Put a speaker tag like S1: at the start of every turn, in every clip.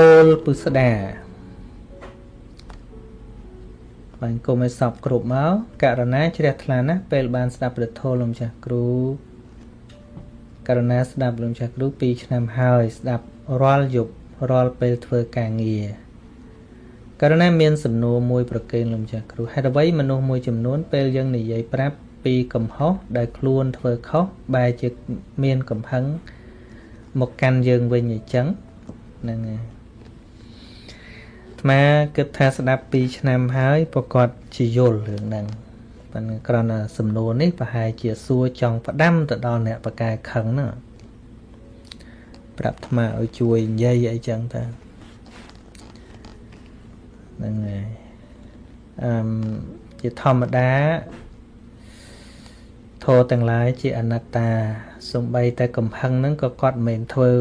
S1: ពោលពុស្ដាបាញ់គុំឲ្យសពគ្រប់មកករណាជ្រះថ្លាណាស់ពេលបានស្ដាប់ព្រះធម៌លោកម្ចាស់គ្រូករណាស្ដាប់លោកម្ចាស់គ្រូ2ឆ្នាំហើយស្ដាប់រាល់យប់រាល់ពេលធ្វើការងារករណីមានសំណួរមួយប្រកេនលោកម្ចាស់គ្រូហេតុអ្វីមនុស្សមួយចំនួនពេលយើងនិយាយប្រាប់ពីកំហុសដែលខ្លួនធ្វើខុសបែរជាមានកំហឹងមកកាន់យើងវិញអញ្ចឹងហ្នឹងហើយ អាគិតថាស្ដាប់2ឆ្នាំហើយប្រកាសជាយល់រឿងហ្នឹងប៉ុន្តែគ្រាន់តែសំណួរនេះប្រហែលជាសួរចង់ផ្ដាំទៅដល់អ្នកបកកែខឹងហ្នឹងប្រាប់អាឲ្យជួយនិយាយអីចឹងតាហ្នឹងហើយអឺជាធម្មតាធម៌ទាំងឡាយជាអនត្តាសំបីតែកំហឹងហ្នឹងក៏គាត់មិនមែនធ្វើ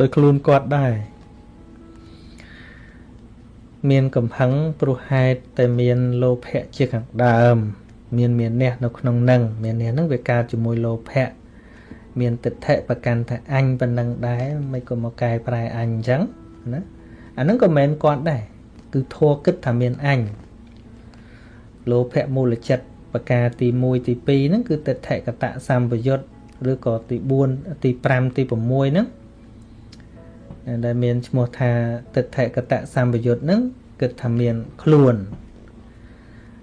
S1: ដោយខ្លួនគាត់ដែរ មានកំហឹងព្រោះហេតុតែមានលោភៈជាខាងដើម មានមានះនៅក្នុងនឹងមានះនឹងវាកើតជាមួយលោភៈមានទិដ្ឋិប្រកាន់ថាអញប៉ុណ្ណឹងដែរមិនក៏មកកែប្រែអញអញ្ចឹងណាអាហ្នឹងក៏មិនមែនគាត់ដែរគឺធัวគិតថាមានអញលោភៈមូលចិត្តប្រការទី1ទី2ហ្នឹងគឺទិដ្ឋិកតៈសម្បយុទ្ធឬក៏ទី4ទី5ទី6ហ្នឹង ដែលមានឈ្មោះថាទិដ្ឋិកតៈសម្បយុទ្ធហ្នឹងគិតថាមានខ្លួន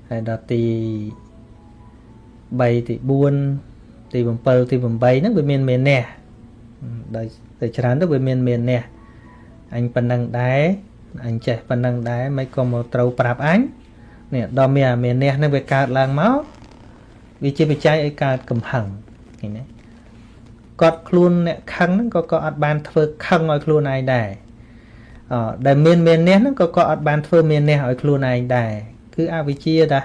S1: ហើយដល់ទី3ទី4ទី7ទី8ហ្នឹងវាមានមេនះដោយតែច្រើនទៅវាមានមេនះអញប៉ុណ្ណឹងដែរអញចេះប៉ុណ្ណឹងដែរមិនក៏មកត្រូវប្រាប់អញនេះដល់មានអាមេនះហ្នឹងវាកើតឡើងមកវាជាបច្ច័យឲ្យកើតកំហឹងឃើញទេ គាត់ខ្លួនអ្នកខឹងហ្នឹងក៏ក៏អត់បានធ្វើខឹងឲ្យខ្លួនឯងដែរអដែលមានមាននេះហ្នឹងក៏ក៏អត់បានធ្វើមាននេះឲ្យខ្លួនឯងដែរគឺអវិជ្ជាតា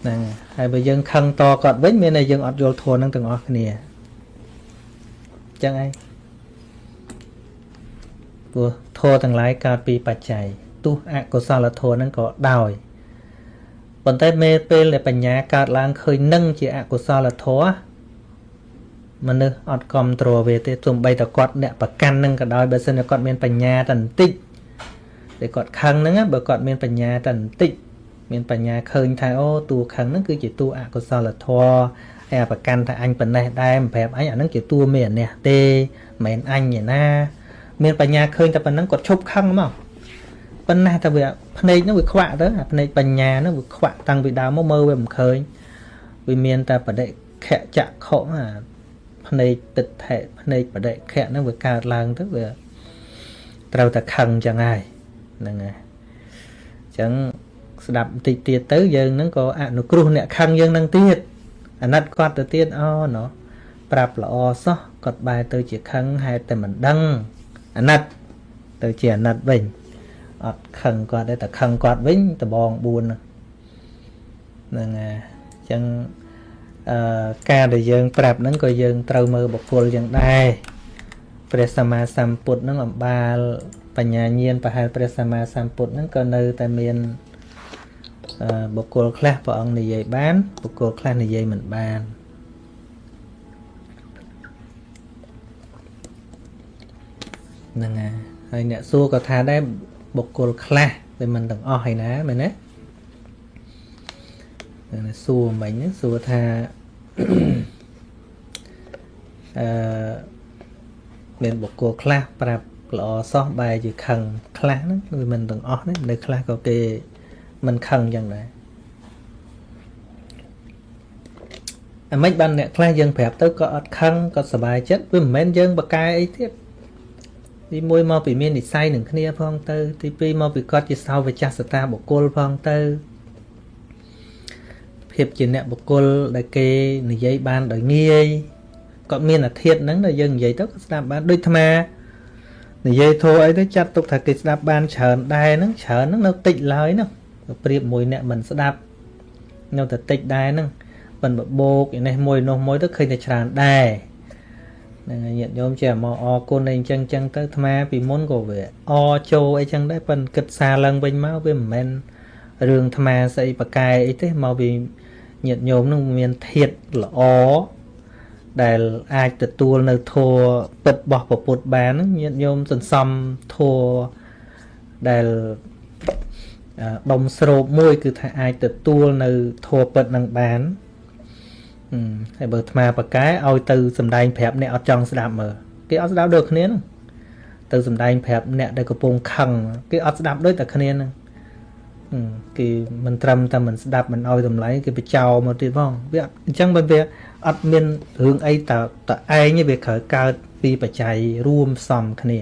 S1: ហ្នឹងហើយបើយើងខឹងតគាត់វិញមានតែយើងអត់យល់ធម៌ហ្នឹងទាំងអស់គ្នាអញ្ចឹងឯងព្រោះធម៌ទាំងឡាយកើតពីបច្ច័យទោះអកុសលធម៌ហ្នឹងក៏ដោយប៉ុន្តែមេពេលដែលបញ្ញាកើតឡើងឃើញនឹងជាអកុសលធម៌ មនុស្សអត់គ្រប់គ្រងវាទេទោះបីតែគាត់អ្នកប្រកាន់នឹងក៏ដោយបើសិនជាគាត់មានបញ្ញាតែបន្តិចតែគាត់ខឹងហ្នឹងបើគាត់មានបញ្ញាតែបន្តិចមានបញ្ញាឃើញថាអូតួខឹងហ្នឹងគឺជាតួអកុសលធម៌ហើយប្រកាន់ថាអញប៉ុណ្ណេះដែរមិនប្រាប់អញអាហ្នឹងជាតួមានអានេះទេមិនមែនអញឯណាមានបញ្ញាឃើញតែប៉ុណ្្នឹងគាត់ឈប់ខឹងមកប៉ុន្តែតែវាភ្នែកហ្នឹងវាខ្វាក់ទៅអាភ្នែកបញ្ញាហ្នឹងវាខ្វាក់តាំងពីដើមមកមើលវាមិនឃើញវាមានតែបដិខៈចក្ខុអា ភ្នែកទឹកថែភ្នែកបដិខៈហ្នឹងវាកើតឡើងទៅវាត្រូវតែខឹងចឹងហើយហ្នឹងហើយអញ្ចឹងស្ដាប់បន្តិចទៀតទៅយើងហ្នឹងក៏អនុគ្រោះអ្នកខឹងយើងនឹងទៀតអាណិតគាត់ទៅទៀតអូណោះប្រាប់ល្អសោះគាត់បែរទៅជាខឹងហេតុតែមិនដឹងអាណិតទៅជាអាណិតវិញអត់ខឹងគាត់ទេតែខឹងគាត់វិញដបង4ហ្នឹងហ្នឹងហើយអញ្ចឹង អឺការដែលយើង ប្រាប់ហ្នឹងក៏យើងត្រូវមើលបុគ្គលយ៉ាងដែរព្រះសម្មាសម្ពុទ្ធហ្នឹងអំបាលបញ្ញាញាណប្រហែលព្រះសម្មាសម្ពុទ្ធហ្នឹងក៏នៅតែមានបុគ្គលខ្លះព្រះអង្គនិយាយបានបុគ្គលខ្លះនិយាយមិនបានហ្នឹងហើយហើយអ្នកសួរក៏ថាដែរបុគ្គលខ្លះតែមិនទាំងអស់ឯណាមែនទេ សួរមិញសួរថាអឺមានបុគ្គលខ្លះប្រាប់ល្អសោះបែរជាខឹងខ្លះហ្នឹងគឺមិនទាំងអស់ទេនៅខ្លះក៏គេមិនខឹងចឹងដែរអាមិនបានអ្នកខ្លះយើងប្រាប់ទៅក៏អត់ខឹងក៏សប្បាយចិត្តវាមិនមែនយើងបកកែអីទៀតទី1មកពីមាននិស័យនឹងគ្នាផងទៅទី2មកពីគាត់ជាសាវចាសតាបុគ្គលផងទៅ ភាពជាអ្នកបុគ្គលដែលគេនិយាយបានដោយងាយគាត់មានអាធិធហ្នឹងដែលយើងនិយាយទៅក៏ស្ដាប់បានដូចអានិយាយធោអីទៅចាត់ទុកថាគេស្ដាប់បានច្រើនដែរហ្នឹងច្រើនហ្នឹងនៅតិចឡើយហ្នឹងប្រៀបមួយអ្នកមិនស្ដាប់នៅតែតិចដែរហ្នឹងប៉ិនបបោកនេះមួយនោះមួយទៅឃើញតែច្រើនដែរហ្នឹងហើយញាតិញោមចេះមកអរគុណអីចឹងចឹងទៅអាត្មាពីមុនក៏វាអចូលអីចឹងដែរប៉ិនគិតសារឡើងវិញមកវាមិនមែនរឿងអាត្មាស្អីប្រកែអីទេមកពី ញាតិញោមនឹងមានធាតល្អ ដែលអាចទទួលនៅធัวពិតរបស់ពពុទ្ធបានញាតិញោមសន្សំធัวដែលដុំស្រូបមួយ គឺថាអាចទទួលនៅធัวពិតនឹងបានហើយបើអាត្មាបកែឲ្យទៅសំដែងប្រាប់អ្នកអត់ចង់ស្ដាប់មើលគេអត់ស្ដាប់ដូចគ្នាហ្នឹងទៅសំដែងប្រាប់អ្នកដែលកំពុងខឹងគេអត់ស្ដាប់ដូចតែគ្នាហ្នឹង គេមិនត្រឹមតែមិនស្ដាប់មិនឲ្យតម្លៃគេបចោមកទៀតផងវាអញ្ចឹងបើវាអត់មានរឿងអីតតឯងវាត្រូវកើតពីបច្ច័យរួមផ្សំគ្នា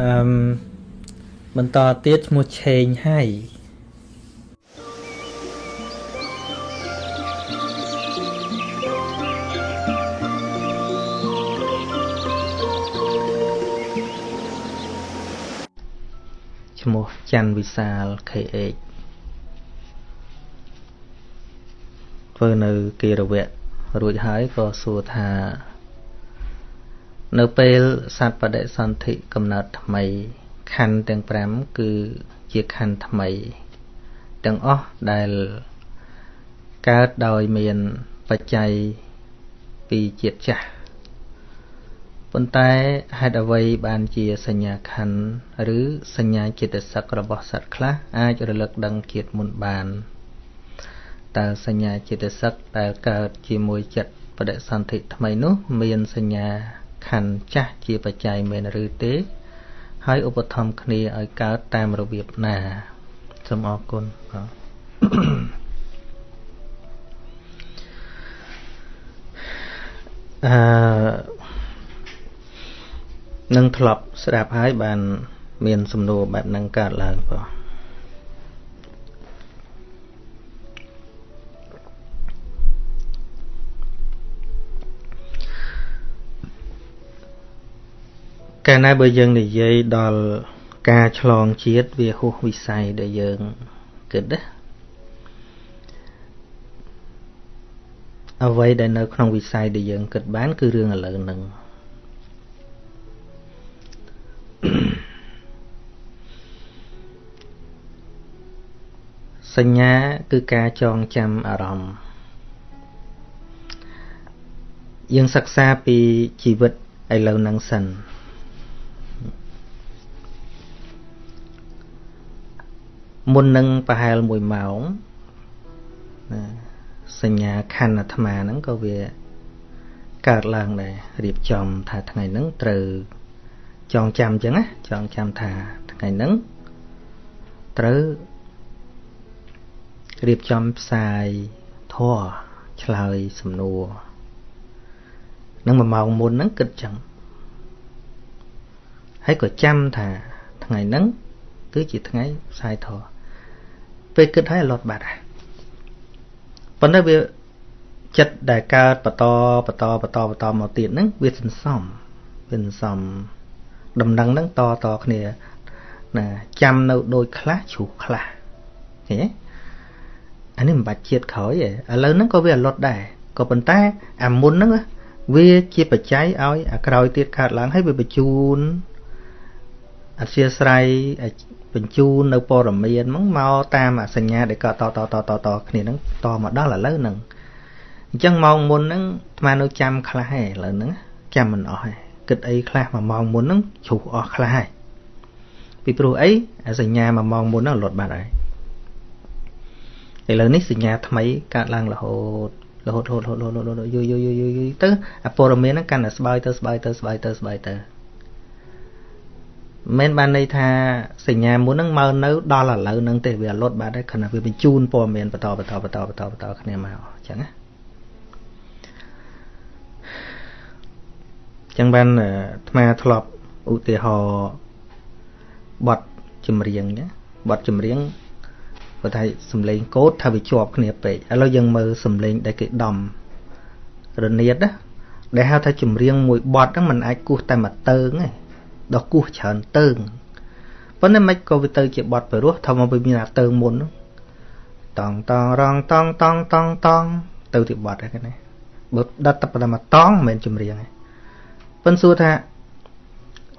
S1: អឺបន្តទៀតឈ្មោះឆេងហៃ ច័ន្ទវិសាល KH ធ្វើនៅគិរវៈរួចហើយក៏សួរថា នៅពេលសត្វបដិសន្ធិកំណើតថ្មីខណ្ឌទាំង5គឺជាខណ្ឌថ្មី ទាំងអស់ដែលកើតដោយមានបច្ច័យពីជាតិចាស់ ប៉ុន្តែហេតុអ្វីបានជាសញ្ញាខណ្ឌឬសញ្ញាចិត្តសឹករបស់សត្វខ្លះអាចរលឹកដឹងជាតិមុនបានតើសញ្ញាចិត្តសឹកដែលកើតជាមួយចិត្តបដិសន្ធិថ្មីនោះ មានសញ្ញាខណ្ឌចាស់ជាបច្ច័យមែនឬទេ ហើយឧបត្ថម្ភគ្នាឲ្យកើតតាមរបៀបណាសូមអរគុណបាទអឺ នឹងធ្លាប់ស្ដាប់ហើយបានមានសំណួរបែបហ្នឹងកើតឡើងបងកាលណាបើយើងនិយាយដល់ការឆ្លងជាតិវាហួសវិស័យដែលយើងគិតណាអ្វីដែលនៅក្នុងវិស័យដែលយើងគិតបាន គឺរឿងឥឡូវហ្នឹង សញ្ញាគឺការចងចាំអារម្មណ៍យើងសិក្សាពីជីវិតឥឡូវហ្នឹងសិនមុននឹងប្រហែល1ម៉ោងណាសញ្ញាខណ្ឌអាត្មាហ្នឹងក៏វាកើតឡើងដែររៀបចំថាថ្ងៃហ្នឹងត្រូវចងចាំអញ្ចឹងណាចងចាំថាថ្ងៃហ្នឹងត្រូវ រៀបចំផ្សាយធរឆ្លើយសំណួរនឹង1ម៉ោងមុនហ្នឹងគិតចឹងហើយក៏ចាំថាថ្ងៃហ្នឹងគឺជាថ្ងៃផ្សាយធរពេលគិតហើយលត់បាត់ហើយប៉ុន្តែវាចិត្តដែលកើតបន្តបន្តបន្តបន្តមកទៀតហ្នឹងវាសន្សំវាសន្សំដំណឹងហ្នឹងតតគ្នាណាចាំនៅដូចខ្លះជ្រុះខ្លះឃើញទេ អានេះមិនបាច់ជាតិក្រោយទេឥឡូវហ្នឹងក៏វាអលត់ដែរក៏ប៉ុន្តែអាមុនហ្នឹងវាជាបច្ច័យឲ្យអាក្រោយទៀតកើតឡើងហើយវាបញ្ជូនអធិស្ឋ័យបញ្ជូននៅព័ត៌មានហ្នឹងមកតាមអសញ្ញាដែលក៏តតតតតគ្នាហ្នឹងតមកដល់ឥឡូវហ្នឹងអញ្ចឹងម៉ោងមុនហ្នឹងអាត្មានៅចាំខ្លះឯឥឡូវហ្នឹងចាំមិនអស់ឯងគិតអីខ្លះមួយម៉ោងមុនហ្នឹងជ្រុះអស់ខ្លះហើយពីព្រោះអីអាសញ្ញាមួយម៉ោងមុនហ្នឹងលត់បាត់ហើយ ឥឡូវនេះសញ្ញាថ្មីកើតឡើងរហូតរហូតរហូតរហូតរហូតយូរយូរយូរយូរយូរទៅអាព័ត៌មានហ្នឹងកាន់តែស្បើយទៅស្បើយទៅស្បើយទៅស្បើយទៅមិនបានន័យថាសញ្ញាមុនហ្នឹងមកនៅដល់ឥឡូវហ្នឹងទេវាលត់បាត់ហើយគ្រាន់តែវាបញ្ជូនព័ត៌មានបន្តបន្តបន្តបន្តបន្តគ្នាមកអញ្ចឹងណាចឹងបានអាត្មាធ្លាប់ឧទាហរណ៍បទចម្រៀងណាបទចម្រៀង គាត់ថាសំឡេងកូតថាវាជាប់គ្នាពេកឥឡូវយើងមើលសំឡេងដែលគេដំរនាតណាដែលហៅថាចម្រៀងមួយបទហ្នឹងมันអាចគោះតែមួយតើងទេដល់គោះច្រើនតើងប៉ុន្តែមិនក៏វាទៅជាបទពិរោះថាមកវាមានអាតើងមុនតងតងរងតងតងតងតងទៅទីបទហ្នឹងណាបើដិតតែប៉ុណ្ណឹងមកតងមិនមែនចម្រៀងទេប៉ុន្តែសួរថា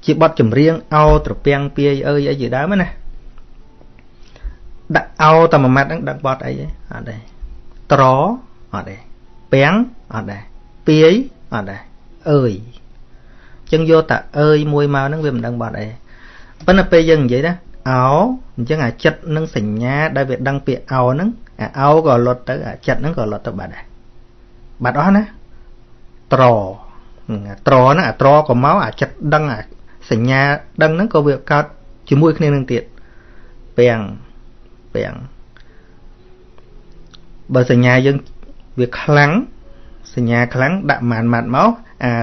S1: ជាបទចម្រៀងអោត្រពាំងពាយអើយអីជាដើមណា ដាក់អោតែមួយម៉ាត់ហ្នឹងដឹកបត់អីទេអត់ទេត្រអត់ទេពាំងអត់ដែរពាយអត់ដែរអើយចឹងយកតែអើយមួយមកហ្នឹងវាមិនដឹងបត់អីប៉ុន្តែពេលយើងនិយាយណាអោអញ្ចឹងអាចិត្តនឹងសញ្ញាដែលវាដឹងពាក្យអោហ្នឹងអាអោក៏លត់ទៅអាចិត្តហ្នឹងក៏លត់ទៅបាត់ដែរបាត់អស់ណាត្រត្រហ្នឹងអាត្រក៏មកអាចិត្តដឹងអាសញ្ញាដឹងហ្នឹងក៏វាកើតជាមួយគ្នានឹងទៀតពាំង ពាំងបើសញ្ញាយើងវាខ្លាំងសញ្ញាខ្លាំងដាក់ម៉ានម៉ាត់មកអា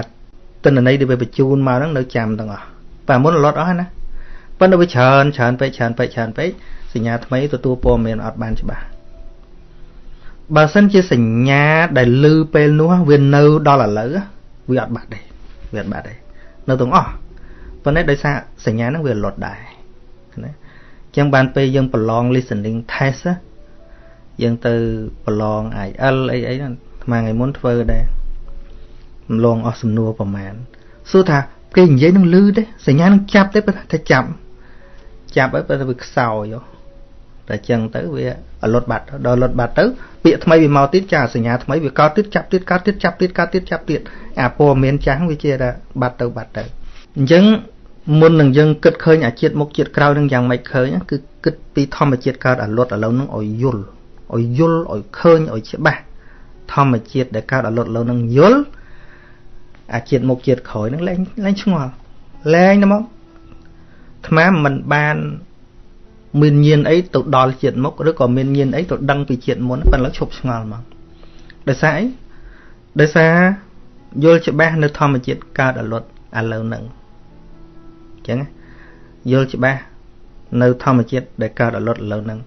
S1: ទិន្នន័យដែលវាបញ្ជូនមកហ្នឹងនៅចាំទាំងអស់តែមុនលត់អស់ណាប៉ុន្តែវាច្រើនច្រើនពេកច្រើនពេកច្រើនពេកសញ្ញាថ្មីទទួលព័ត៌មានអត់បានច្បាស់បើសិនជាសញ្ញាដែលលឺពេលនោះវានៅដល់ឥឡូវវាអត់បាត់ទេវាអត់បាត់ទេនៅទាំងអស់ប៉ុន្តែដោយសារសញ្ញាហ្នឹងវាលត់ដែរណាអញ្ចឹងបានពេលយើងប្រឡង listening test យើងទៅប្រឡង IL អីអីហ្នឹងថ្មថ្ងៃមុនធ្វើដែររំលងអស់សំណួរប្រមាណសួរថាគេនិយាយនឹងលឺទេសញ្ញានឹងចាប់ទេប៉ុន្តែចាប់ចាប់ហើយប៉ុន្តែវាខ្សោយតែចឹងទៅវាលុតបាត់ដល់លុតបាត់ទៅពាក្យថ្មីវាមកទៀតចាសញ្ញាថ្មីវាកោតទៀតចាប់ទៀតកោតទៀតចាប់ទៀតកោតទៀតចាប់ទៀតអាព័ត៌មានចាស់វាជាថាបាត់ទៅបាត់ទៅអញ្ចឹង មុននឹងយើងគិតឃើញអាជាតិមុខជាតិក្រោយនឹងយ៉ាងម៉េចឃើញគឺគិតពីធម្មជាតិកើតអាលុតឥឡូវនឹងឲ្យយល់ឲ្យយល់ឲ្យឃើញឲ្យច្បាស់ធម្មជាតិដែលកើតអាលុតឥឡូវនឹងយល់អាជាតិមុខជាតិក្រោយនឹងលែងលែងឆ្ងល់លែងទៅមកថ្មមិនបានមានញៀនអីទៅដល់ជាតិមុខឬក៏មានញៀនអីទៅដឹងពីជាតិមុនប៉ុន្តែឈប់ឆ្ងល់មកដោយសារអីដោយសារយល់ច្បាស់នៅធម្មជាតិកើតអលត់ឥឡូវហ្នឹងអញ្ចឹងយល់ច្បាស់នៅធម្មជាតិដែលកើតអលត់ឥឡូវហ្នឹង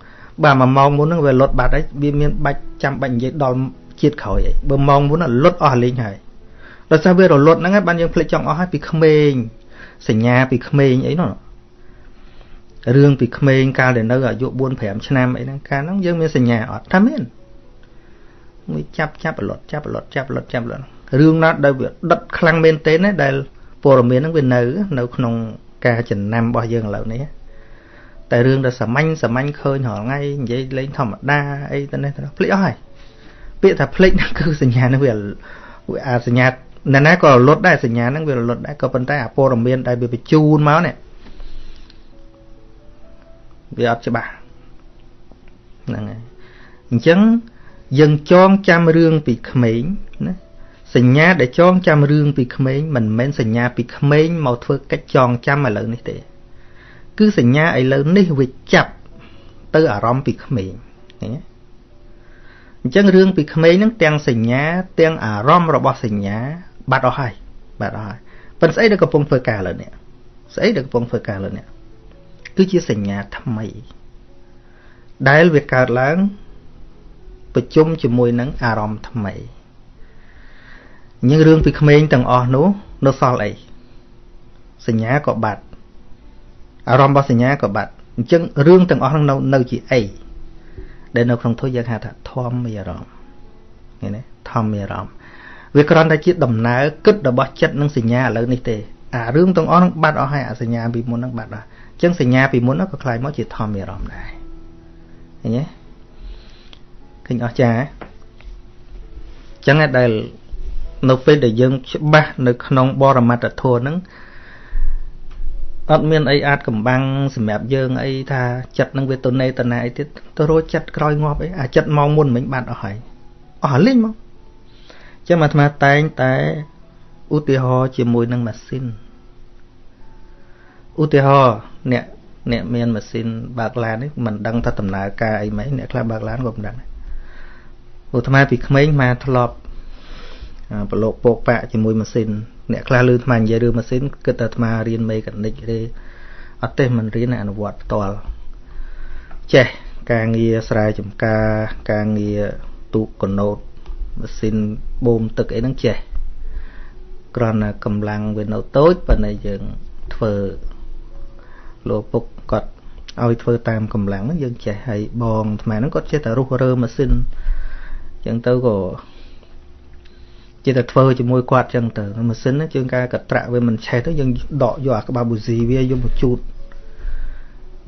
S1: បាទមួយម៉ោងមុនហ្នឹងវាលត់បាត់ហើយវាមានបាច់ចាំបាច់និយាយដល់ជាតិក្រោយអីបើម៉ោងមុនលត់អស់លេងហើយដោយសារវារលត់ហ្នឹងហើយបានយើងភ្លេចចង់អស់ហើយពីក្មេងសញ្ញាពីក្មេងអីនោះរឿងពីក្មេងកាលដែលនៅអាយុ4 5ឆ្នាំអីហ្នឹងកាលហ្នឹងយើងមានសញ្ញាអត់ថាមានមួយចាប់ចាប់រលត់ចាប់រលត់ចាប់រលត់ចាប់រលត់រឿងណាដែលវាដិតខ្លាំងមែនទែនណាដែលព័ត៌មានហ្នឹងវានៅ នៅក្នុង ការចំណាំរបស់យើងឥឡូវនេះតែរឿងដែលសាមញ្ញសាមញ្ញឃើញរាល់ថ្ងៃនិយាយលេងធម្មតាអីទៅនេះទៅភ្លេចអស់ហើយពាក្យថាភ្លេចហ្នឹងគឺសញ្ញាហ្នឹងវាអាសញ្ញាណាណាក៏រលត់ដែរសញ្ញាហ្នឹងវារលត់ដែរក៏ប៉ុន្តែអាព័ត៌មានដែលវាបញ្ជូនមកនេះវាអត់ច្បាស់ហ្នឹងហើយអញ្ចឹងយើងចងចាំរឿងពីក្មេងណា សញ្ញាដែលចងចាំរឿងពីក្មេងមិនមែនសញ្ញាពីក្មេងមកធ្វើកិច្ចចងចាំឥឡូវនេះទេ គឺសញ្ញាឥឡូវនេះវាចាប់ទៅអារម្មណ៍ពីក្មេងឃើញទេអញ្ចឹងរឿងពីក្មេងហ្នឹងទាំងសញ្ញា ទាំងអារម្មណ៍របស់សញ្ញាបាត់អស់ហើយបាត់អស់ហើយប៉ុន្តែស្អីដែលកំពុងធ្វើការឥឡូវនេះស្អីដែលកំពុងធ្វើការឥឡូវនេះគឺជាសញ្ញាថ្មី ដែលវាកើតឡើងប្រជុំជាមួយនឹងអារម្មណ៍ថ្មី nhữngរឿងពីក្មេងទាំងអស់នោះនៅសល់អីសញ្ញាក៏បាត់អារម្មណ៍របស់សញ្ញាក៏បាត់អញ្ចឹងរឿងទាំងអស់នោះនៅជាអីដែលនៅក្នុងធម៌យើងហៅថាធម្មអារម្មណ៍ឃើញទេធម្មអារម្មណ៍វាគ្រាន់តែជាដំណើរគិតរបស់ចិត្តនិងសញ្ញាឥឡូវនេះទេអារឿងទាំងអស់នោះបាត់អស់ហើយអាសញ្ញាពីមុនហ្នឹងបាត់អស់អញ្ចឹងសញ្ញាពីមុនក៏คล้ายមកជាធម្មអារម្មណ៍ដែរឃើញទេឃើញអស្ចារ្យអញ្ចឹងដែល នៅពេលដែលយើងច្បាស់នៅក្នុងបរមត្តធម៌ហ្នឹងអត់មានអីអាចកំបាំងសម្រាប់យើងអីថាចិត្តនឹងវាទៅណេតនាអីទៀតទៅរកចិត្តក្រោយងាប់អីអាចិត្តមកមុនមិញបាត់អស់ហើយអស់លេងមកចឹងអាត្មាតែងតែឧទាហរណ៍ជាមួយនឹងម៉ាស៊ីនឧទាហរណ៍អ្នកអ្នកមានម៉ាស៊ីនបើកឡាននេះមិនដឹងថាដំណើរការអីមិនអ្នកខ្លះបើកឡានក៏មិនដឹងឧទាហរណ៍ពីក្មេងមកធ្លាប់ ប្រឡូកពកប៉ាក់ជាមួយម៉ាស៊ីនអ្នកខ្លះលឺអាត្មានិយាយរឿងម៉ាស៊ីនគិតថាអាត្មារៀនមេកានិកទេអត់ទេមិនរៀនអនុវត្តផ្ទាល់ចេះការងារស្រែចម្ការការងារទូកកណូតម៉ាស៊ីនបូមទឹកអីហ្នឹងចេះគ្រាន់តែកម្លាំងវានៅតូចប៉ុន្តែយើងធ្វើលោកពុកគាត់ឲ្យធ្វើតាមកម្លាំងហ្នឹងយើងចេះហើយបងថ្មហ្នឹងគាត់ចេះតែរុះរើម៉ាស៊ីនអញ្ចឹងទៅក៏ ចេះតែធ្វើជាមួយគាត់អញ្ចឹងទៅម៉ាស៊ីនជើងការកត្រាក់វាមិនឆេះទៅយើងដកយកអាក្បាលប៊ូស៊ីវាយកមកជូត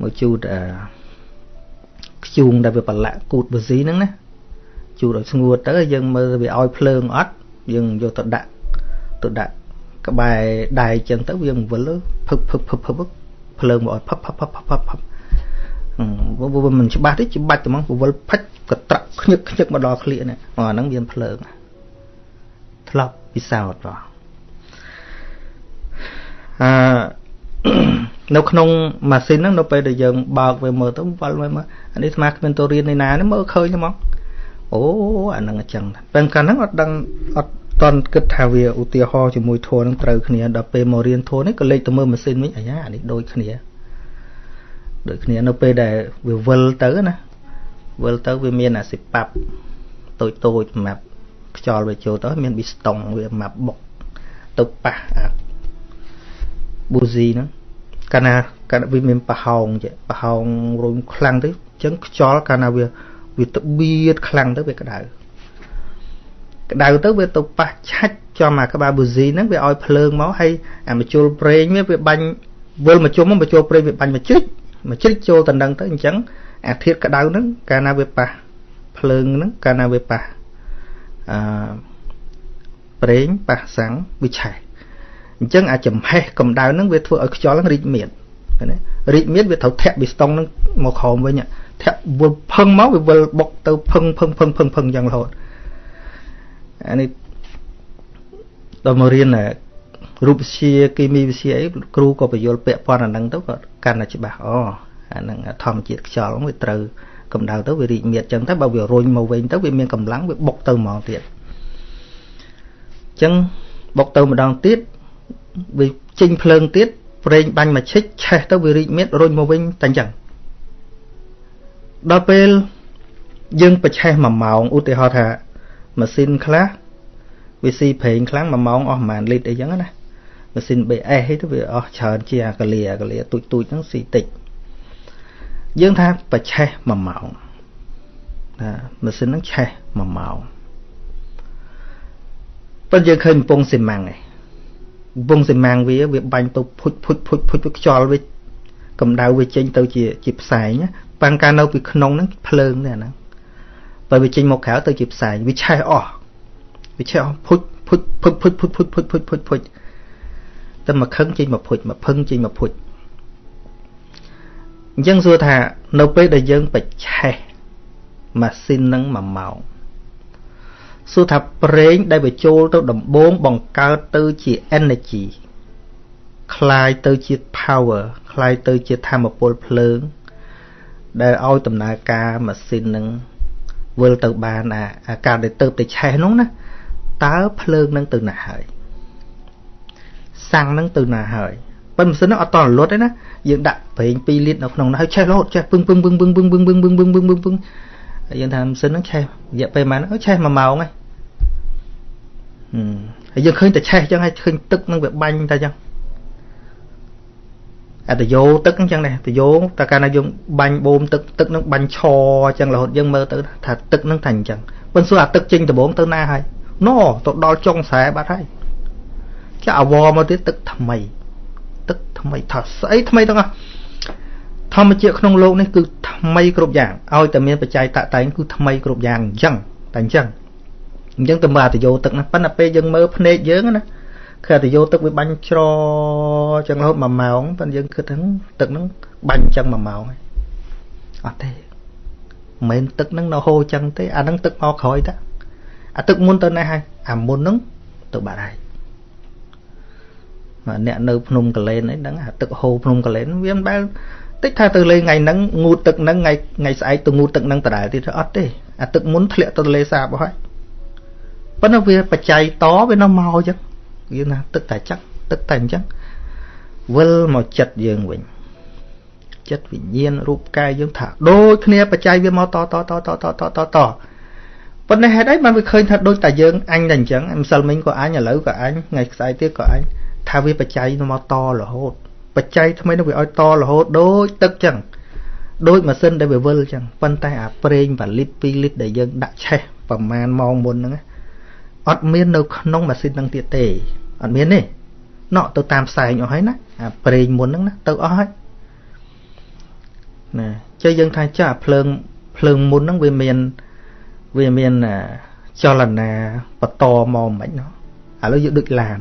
S1: មកជូតអាខ្ខ្ជូងដែលវាប្រឡាក់គូតប៊ូស៊ីហ្នឹងណាជូតឲ្យស្ងួតទៅយើងមើលវាឲ្យភ្លើងអត់យើងយកទៅដាក់ទៅដាក់ក្បែរដៃចឹងទៅវាវិលភឹកភឹកភឹកភឹកភ្លើងមកឲ្យផឹបផឹបផឹបផឹបផឹបវាមិនច្បាស់ទេច្បាច់តែមកវិលផិចកត្រាក់ខ្ញឹកខ្ញឹកមកដល់ក្លៀកនេះអាហ្នឹងវាភ្លើង ធ្លាប់ពិសោធន៍បងអឺនៅក្នុងម៉ាស៊ីនហ្នឹងនៅពេលដែលយើងបើកវាមើលទៅវល់មើលអានេះស្មាគ្មានទៅរៀននៅណានេះមើលឃើញហ្មងអូអាហ្នឹងអញ្ចឹងតែកាលហ្នឹងអត់ដឹងអត់តន់គិតថាវាឧទាហរណ៍ជាមួយធัวនឹងត្រូវគ្នាដល់ពេលមករៀនធัวនេះក៏លេចទៅមើលម៉ាស៊ីនវិញអាយ៉ាអានេះដូចគ្នាដូចគ្នានៅពេលដែលវាវិលទៅណាវិលទៅវាមានអាសិប៉ាប់តូចតូចសម្រាប់ ខ្យល់វាចូលទៅមានប៊ីស្តុងវាម៉ាប់បុកទៅប៉ះអាប៊ូស៊ីហ្នឹងកាលណាកាលវាមានប្រហោងចេះប្រហោងរុញខ្លាំងទៅអញ្ចឹងខ្យល់កាលណាវាវាទៅបៀតខ្លាំងទៅវាក្តៅក្តៅទៅវាទៅប៉ះឆាច់ចំអាក្បាលប៊ូស៊ីហ្នឹងវាឲ្យភ្លើងមកហើយអាមជុលប្រេងវាវាបាញ់វិលមកជុំមកជុលប្រេងវាបាញ់មកជ្រិចមកជ្រិចចូលតណ្ដឹងទៅអញ្ចឹងអាធាតក្តៅហ្នឹងកាលណាវាប៉ះភ្លើងហ្នឹងកាលណាវាប៉ះ អឺប្រេងប៉ះសាំងវាឆេះអញ្ចឹងអាចំហេះកម្ដៅហ្នឹងវាធ្វើឲ្យខ្យល់ហ្នឹងរីកមានណារីកមានវាត្រូវធាក់ប៊ីស្តុងហ្នឹងមកក្រោមវិញធាក់វិលផឹងមកវាវិលបុកទៅផឹងផឹងផឹងផឹងផឹងយ៉ាងរហូតអានេះដល់មករៀនរូបវិទ្យាគីមីវិទ្យាអីគ្រូក៏បញ្យល់ពាក់ព័ន្ធអាហ្នឹងទៅក៏កាន់តែច្បាស់អូអាហ្នឹងធម្មជាតិខ្យល់វាត្រូវ កម្ដៅទៅវារីកមាឌចឹងទៅបើវារុញមកវិញទៅវាមានកម្លាំងវាបុកទៅហ្មងទៀតអញ្ចឹងបុកទៅម្ដងទៀតវាចេញភ្លើងទៀតប្រេងបាញ់មកឈិចឆេះទៅវារីកមាឌរុញមកវិញតែអញ្ចឹងដល់ពេលយើងប្រឆេះ1ម៉ោងឧទាហរណ៍ថាម៉ាស៊ីនខ្លះវាស៊ីប្រេងខ្លាំង1ម៉ោងអស់ប្រហែលលីត្រអីចឹងណាម៉ាស៊ីន BS ហ្នឹងទៅវាអស់ច្រើនជាអាកាលីអាកាលីទូចទូចហ្នឹងស៊ីតិច យើងថាប្រឆេះ1ម៉ោងណាម៉ាស៊ីនហ្នឹងឆេះ1ម៉ោងប៉ុន្តែយើងឃើញកំពង់ស៊ីម៉ាំងឯងកំពង់ស៊ីម៉ាំងវាវាបាញ់ទៅភុចភុចភុចភុចខ្យល់វាកម្ដៅវាចេញទៅជាជាផ្សែងប៉ាំងកាលនៅពីក្នុងហ្នឹងភ្លើងទេអាហ្នឹងបើវាចេញមកក្រៅទៅជាផ្សែងវាឆេះអស់វាឆេះអស់ភុចភុចភុចភុចភុចភុចភុចភុចភុចភុចតែមកខឹងចេញមកភុចមកភឹងចេញមកភុច អញ្ចឹងសួរថានៅពេលដែលយើងបិឆេះម៉ាស៊ីននឹង1ម៉ោងសួរថាប្រេងដែលវាចូលទៅដំបូងបង្កើតទៅជា energy คลายទៅជា power คลายទៅជាធម្មពលភ្លើងដែលឲ្យដំណើរការម៉ាស៊ីននឹងវិលទៅបានអាការដែលទៅទៅឆេះនោះណាតើភ្លើងនឹងទៅណាហើយសាំងនឹងទៅណាហើយប៉ុន្តែម៉ាស៊ីននោះអត់តរលត់ទេណា យើងដាក់ប្រេង2លីត្រនៅក្នុងនោះហើយឆេះរហូតឆេះពឹងពឹងពឹងពឹងពឹងពឹងពឹងពឹងពឹងពឹងពឹងពឹងយើងថាម៉ាស៊ីនហ្នឹងឆេះរយៈពេលប៉ុន្មានឆេះ1ម៉ោងហើយហើយយើងឃើញតែឆេះអញ្ចឹងហើយឃើញទឹកនឹងវាបាញ់តែអញ្ចឹងអតយោទឹកអញ្ចឹងដែរតយោតែកាលណាយើងបាញ់បូមទឹកទឹកនឹងបាញ់ឆអញ្ចឹងរហូតយើងមើលទៅថាទឹកនឹងតែអញ្ចឹងប៉ុន្តែសួរអាទឹកចេញដំបងទៅណាហើយណទៅដល់ចុងខ្សែបាត់ហើយចាអវមកទៀតទឹកថ្មី ទឹកថ្មីថាស្អីថ្មីទាំងអស់ធម្មជាតិក្នុងโลกនេះគឺថ្មីគ្រប់យ៉ាងឲ្យតែមានបច្ច័យតតែងគឺថ្មីគ្រប់យ៉ាងអញ្ចឹងតែអញ្ចឹងអញ្ចឹងទៅមើលអតយោទឹកណាប៉ុន្តែពេលយើងមើលភ្នែកយើងណាគឺអតយោទឹកវាបាញ់ច្រចឹងរហូត1ម៉ោងប៉ុន្តែយើងគិតហ្នឹងទឹកហ្នឹងបាញ់ចឹង1ម៉ោងហើយអត់ទេមិនមែនទឹកហ្នឹងនៅហូរចឹងទេអាហ្នឹងទឹកមកក្រោយតាអាទឹកមុនទៅណាហើយអាមុនហ្នឹងទៅបាត់ហើយ អ្នកនៅភ្នំកលែនហ្នឹងដឹងអាទឹកហូរភ្នំកលែនវាមិនដែលតិចថាទៅលេងថ្ងៃហ្នឹងងូតទឹកហ្នឹងថ្ងៃថ្ងៃស្អែកទៅងូតទឹកហ្នឹងដដែលទៀតអត់ទេអាទឹកមុនធ្លាក់ទៅទន្លេសាបអស់ហើយប៉ុន្តែវាបច្ច័យតវានៅមកអញ្ចឹងវាណាទឹកតែចឹងទឹកតែអញ្ចឹងវិលមកចិត្តយើងវិញចិត្តវិញ្ញាណរូបកាយយើងថាដូចគ្នាបច្ច័យវាមកតតតតតតតតប៉ុន្តែហេតុអីបានវាឃើញថាដូចតែយើងអញតែអញ្ចឹងម្សិលមិញក៏អញឥឡូវក៏អញថ្ងៃស្អែកទៀតក៏អញ ថាវាបច្ច័យមកតរហូតបច្ច័យថ្មីនោះវាឲ្យតរហូតដូចទឹកចឹងដូចម៉ាស៊ីនដែលវាវិលចឹងប៉ុន្តែអាប្រេង1លីត្រ2លីត្រដែលយើងដាក់ឆេះប្រមាណម៉ោងមុនហ្នឹងអត់មាននៅក្នុងម៉ាស៊ីនហ្នឹងទៀតទេអត់មានទេណក់ទៅតាមផ្សែងអស់ហើយណាអាប្រេងមុនហ្នឹងណាទៅអស់ហើយណាចេះយើងថាចាស់ភ្លើងភ្លើងមុនហ្នឹងវាមានវាមានចលនាបន្តមកមិនណោះឥឡូវយកដូចឡាន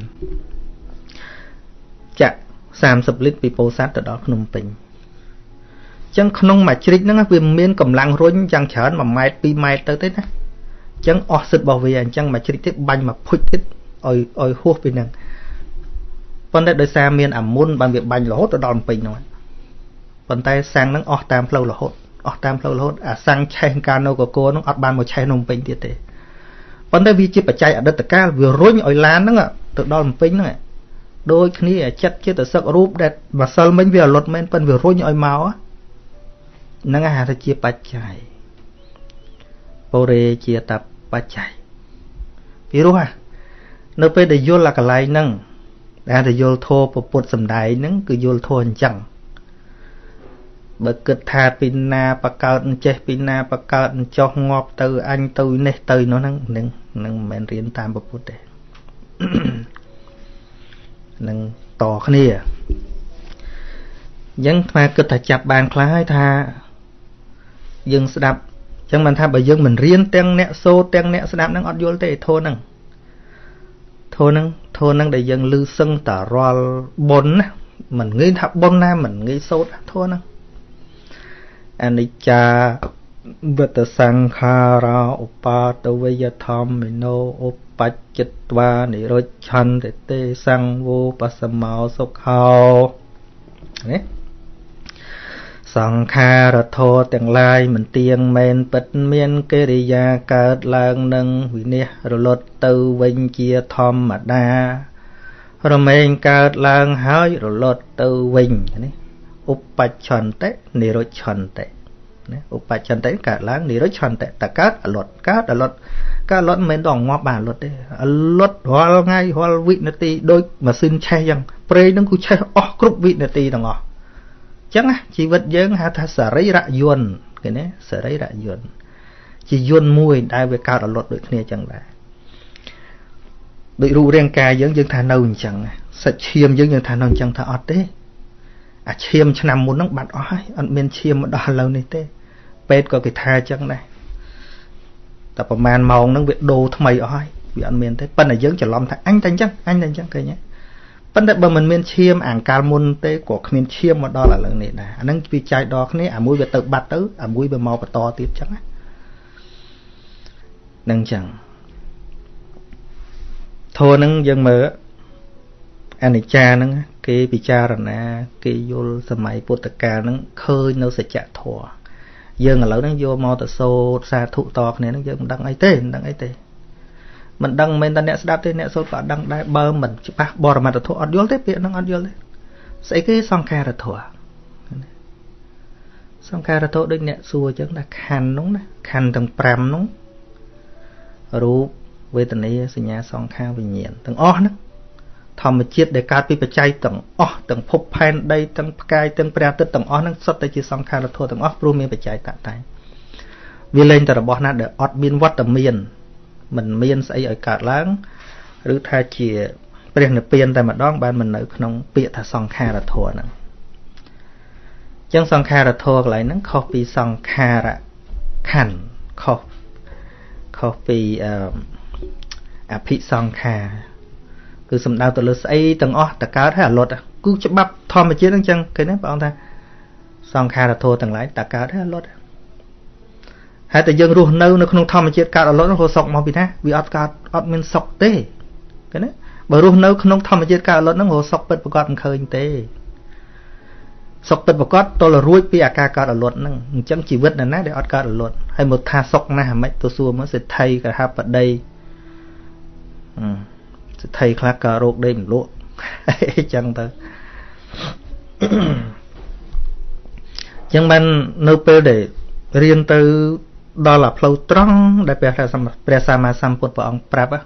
S1: ចាក់30លីត្រពីពោធិ៍សាត់ទៅដល់ភ្នំពេញអញ្ចឹងក្នុងមួយជ្រិចហ្នឹងវាមានកម្លាំងរុញយ៉ាងច្រើន1ម៉ែត្រ2ម៉ែត្រទៅទេណាអញ្ចឹងអស់សិទ្ធរបស់វាអញ្ចឹងមួយជ្រិចទៀតបាញ់មកភុចទៀតឲ្យឲ្យហួសពីហ្នឹងប៉ុន្តែដោយសារមានអាមុនបានវាបាញ់រហូតទៅដល់ពេញហ្នឹងប៉ុន្តែសាំងហ្នឹងអស់តាមផ្លូវរហូតអស់តាមផ្លូវរហូតអាសាំងឆេះកាណូកកហ្នឹងអត់បានមកឆេះក្នុងពេញទៀតទេប៉ុន្តែវាជាបច្ច័យអតីតកាលវារុញឲ្យឡានហ្នឹងទៅដល់ពេញហ្នឹង ដូចគ្នាចិត្តចិត្តសឹករូបដែលម្សិលមិញវាអលត់មែនប៉ុន្តែវារុញឲ្យមកហ្នឹងហៅថាជាបច្ច័យបុរេជាតបច្ច័យពីរោះនៅពេលដែលយល់អាកន្លែងហ្នឹងដែលតែយល់ធម៌ពុទ្ធសំដែងហ្នឹងគឺយល់ធម៌អញ្ចឹងបើគិតថាពីណាបកើតចេះពីណាបកើតចោះងាប់ទៅអញទៅនេះទៅនោះហ្នឹងនឹងនឹងមិនមែនរៀនតាមពុទ្ធទេ នឹងតគ្នាអញ្ចឹងថ្មគិតថាចាប់បានខ្លះហើយថាយើងស្ដាប់អញ្ចឹងមិនថាបើយើងមិនរៀនទាំងអ្នកសូត្រទាំងអ្នកស្ដាប់ហ្នឹងអត់យល់ទេធនហ្នឹងធនហ្នឹងធនហ្នឹងដែលយើងលឺសឹងតារាល់បុណ្យណាមិនងាយថាបុណ្យណាមិនងាយសូត្រធនហ្នឹងអនិច្ចា វតសង្ខារាឧបាទវយធម្មិណោឧបច្ចិតវានិរុច្ឆន្តិទេសង្វោបសមោសុខោនេះសង្ខារធោទាំងឡាយមិនទៀងមែនពិតមានកិរិយាកើតឡើងនឹងវិនិច្ឆ័យរលត់ទៅវិញជាធម្មតា រមែងកើតឡើងហើយរលត់ទៅវិញនេះឧបច្ឆន្តិនិរុច្ឆន្តិ ណាឧបច្ឆន្តិកើតឡើងនិរុច្ឆន្តិតកើតអលត់កើតអលត់កើតអលត់មិនមែនដល់ងាប់បានអលត់ទេអលត់រាល់ថ្ងៃរាល់វិនាទីដូចម៉ាស៊ីនឆេះយ៉ាងប្រេងនឹងគឺឆេះអស់គ្រប់វិនាទីទាំងអស់អញ្ចឹងជីវិតយើងហៅថាសរីរយន្តគេណាសរីរយន្តជាយន្តមួយដែលវាកើតអលត់ដូចគ្នាអញ្ចឹងដែរដូចរូបរាងកាយយើងយើងថានៅអញ្ចឹងសាច់ឈាមយើងយើងថានៅអញ្ចឹងថាអត់ទេអាឈាមឆ្នាំមុនហ្នឹងបាត់អស់ហើយអត់មានឈាមមកដល់ឥឡូវនេះទេ ពេទ្យក៏គេថាអញ្ចឹងដែរតែប្រហែលម៉ោងហ្នឹងវាដូរថ្មីអស់ហើយវាអត់មានទេប៉ុន្តែយើងច្រឡំថាអញតែអញ្ចឹងអញតែអញ្ចឹងឃើញទេប៉ុន្តែបើមិនមានឈាមអាងកាលមុនទេក៏គ្មានឈាមមកដល់ឥឡូវនេះដែរអាហ្នឹងវាចែកដល់គ្នាអាមួយវាទៅបាត់ទៅអាមួយវាមកបន្តទៀតអញ្ចឹងណានឹងអញ្ចឹងធម៌ហ្នឹងយើងមើលអនិច្ចាហ្នឹងគេពិចារណា គេយល់សម័យពុទ្ធកាលហ្នឹងឃើញនៅសច្ចធម៌ យើងឥឡូវហ្នឹងយកមកទៅសូត្រសាធុតគ្នាហ្នឹងយើងមិនដឹងអីទេមិនដឹងអីទេមិនដឹងមិនតែអ្នកស្ដាប់ទេអ្នកសូត្រក៏អត់ដឹងដែរបើមិនច្បាស់បរមត្ថធម៌អត់យល់ទេពាក្យហ្នឹងអត់យល់ទេស្អីគេសង្ខារធម៌សង្ខារធម៌ដូចអ្នកសួរអញ្ចឹងថាខណ្ឌនោះណាខណ្ឌទាំង5នោះរូបវេទនាសញ្ញាសង្ខារវិញ្ញាណទាំងអស់ហ្នឹង ធម្មជាតិដែលកើតពីបច្ច័យទាំងអស់ទាំងភពផែនដីទាំងផ្កាយទាំងព្រះអាទិត្យទាំងអស់ហ្នឹងសុទ្ធតែជាសង្ខារធម៌ទាំងអស់ព្រោះមានបច្ច័យតតែវាលែងតែរបស់ណាដែលអត់មានវត្តមានមិនមានស្អីឲ្យកើតឡើងឬថាជាព្រះនិព្វានតែម្ដងបានមិននៅក្នុងពាក្យថាសង្ខារធម៌ហ្នឹងចឹងសង្ខារធម៌កន្លែងហ្នឹងខុសពីសង្ខារខណ្ឌខុសខុសពីអភិសង្ខារ គឺសំដៅទៅលើស្អីទាំងអស់តកើតហើយអលត់គឺច្បាប់ធម្មជាតិអញ្ចឹងគេណាបងថាសង្ខារធម៌ទាំងឡាយតកើតហើយអលត់ហើយតែយើងរស់នៅនៅក្នុងធម្មជាតិកើតអលត់នោះសុខមកពីណាវាអត់កើតអត់មានសុខទេគេណាបើរស់នៅក្នុងធម្មជាតិកើតអលត់ហ្នឹងរសុខពិតប្រកបមិនឃើញទេសុខពិតប្រកបតលរួចពីអាការកើតអលត់ហ្នឹងអញ្ចឹងជីវិតណាណាដែលអត់កើតអលត់ហើយមកថាសុខណាស់ហ្មិចទៅសួរមកសេដ្ឋីកហបដីអឺ សិទ្ធិខ្លះក៏រោគដេកមិនលក់អញ្ចឹងទៅអញ្ចឹងបាននៅពេលដែលរៀនទៅដល់អាផ្លូវត្រង់ដែលព្រះព្រះសម្មាសម្ពុទ្ធព្រះអង្គប្រាប់អា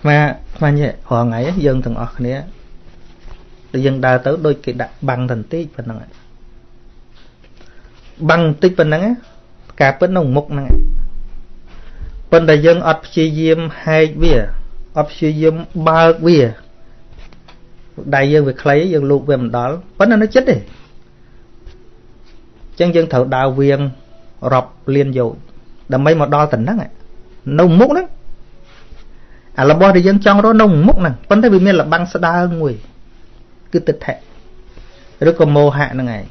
S1: ថ្មថ្មញ៉ែរងថ្ងៃយើងទាំងអស់គ្នាដែលយើងដើរទៅដូចគេដាក់បាំងតន្តិចប៉ុណ្ណឹងបាំងបន្តិចប៉ុណ្ណឹងការពិតនៅមុខហ្នឹងប៉ុន្តែយើងអត់ព្យាយាមហែកវា អត់ព្យាយាមបើកវាដៃយើងវាខ្លីយើងលូកវាមិនដល់ប៉ុន្តែនៅចិត្តទេអញ្ចឹងយើងត្រូវដើរវៀងរាប់លានយោជន៍ដើម្បីមកដល់ទៅហ្នឹងនៅមុខហ្នឹងអារបស់ដែលយើងចង់រកនៅមុខហ្នឹងប៉ុន្តែវាមានលបាំងស្ដើងមួយគឺទិដ្ឋិឬក៏មោហៈហ្នឹងឯង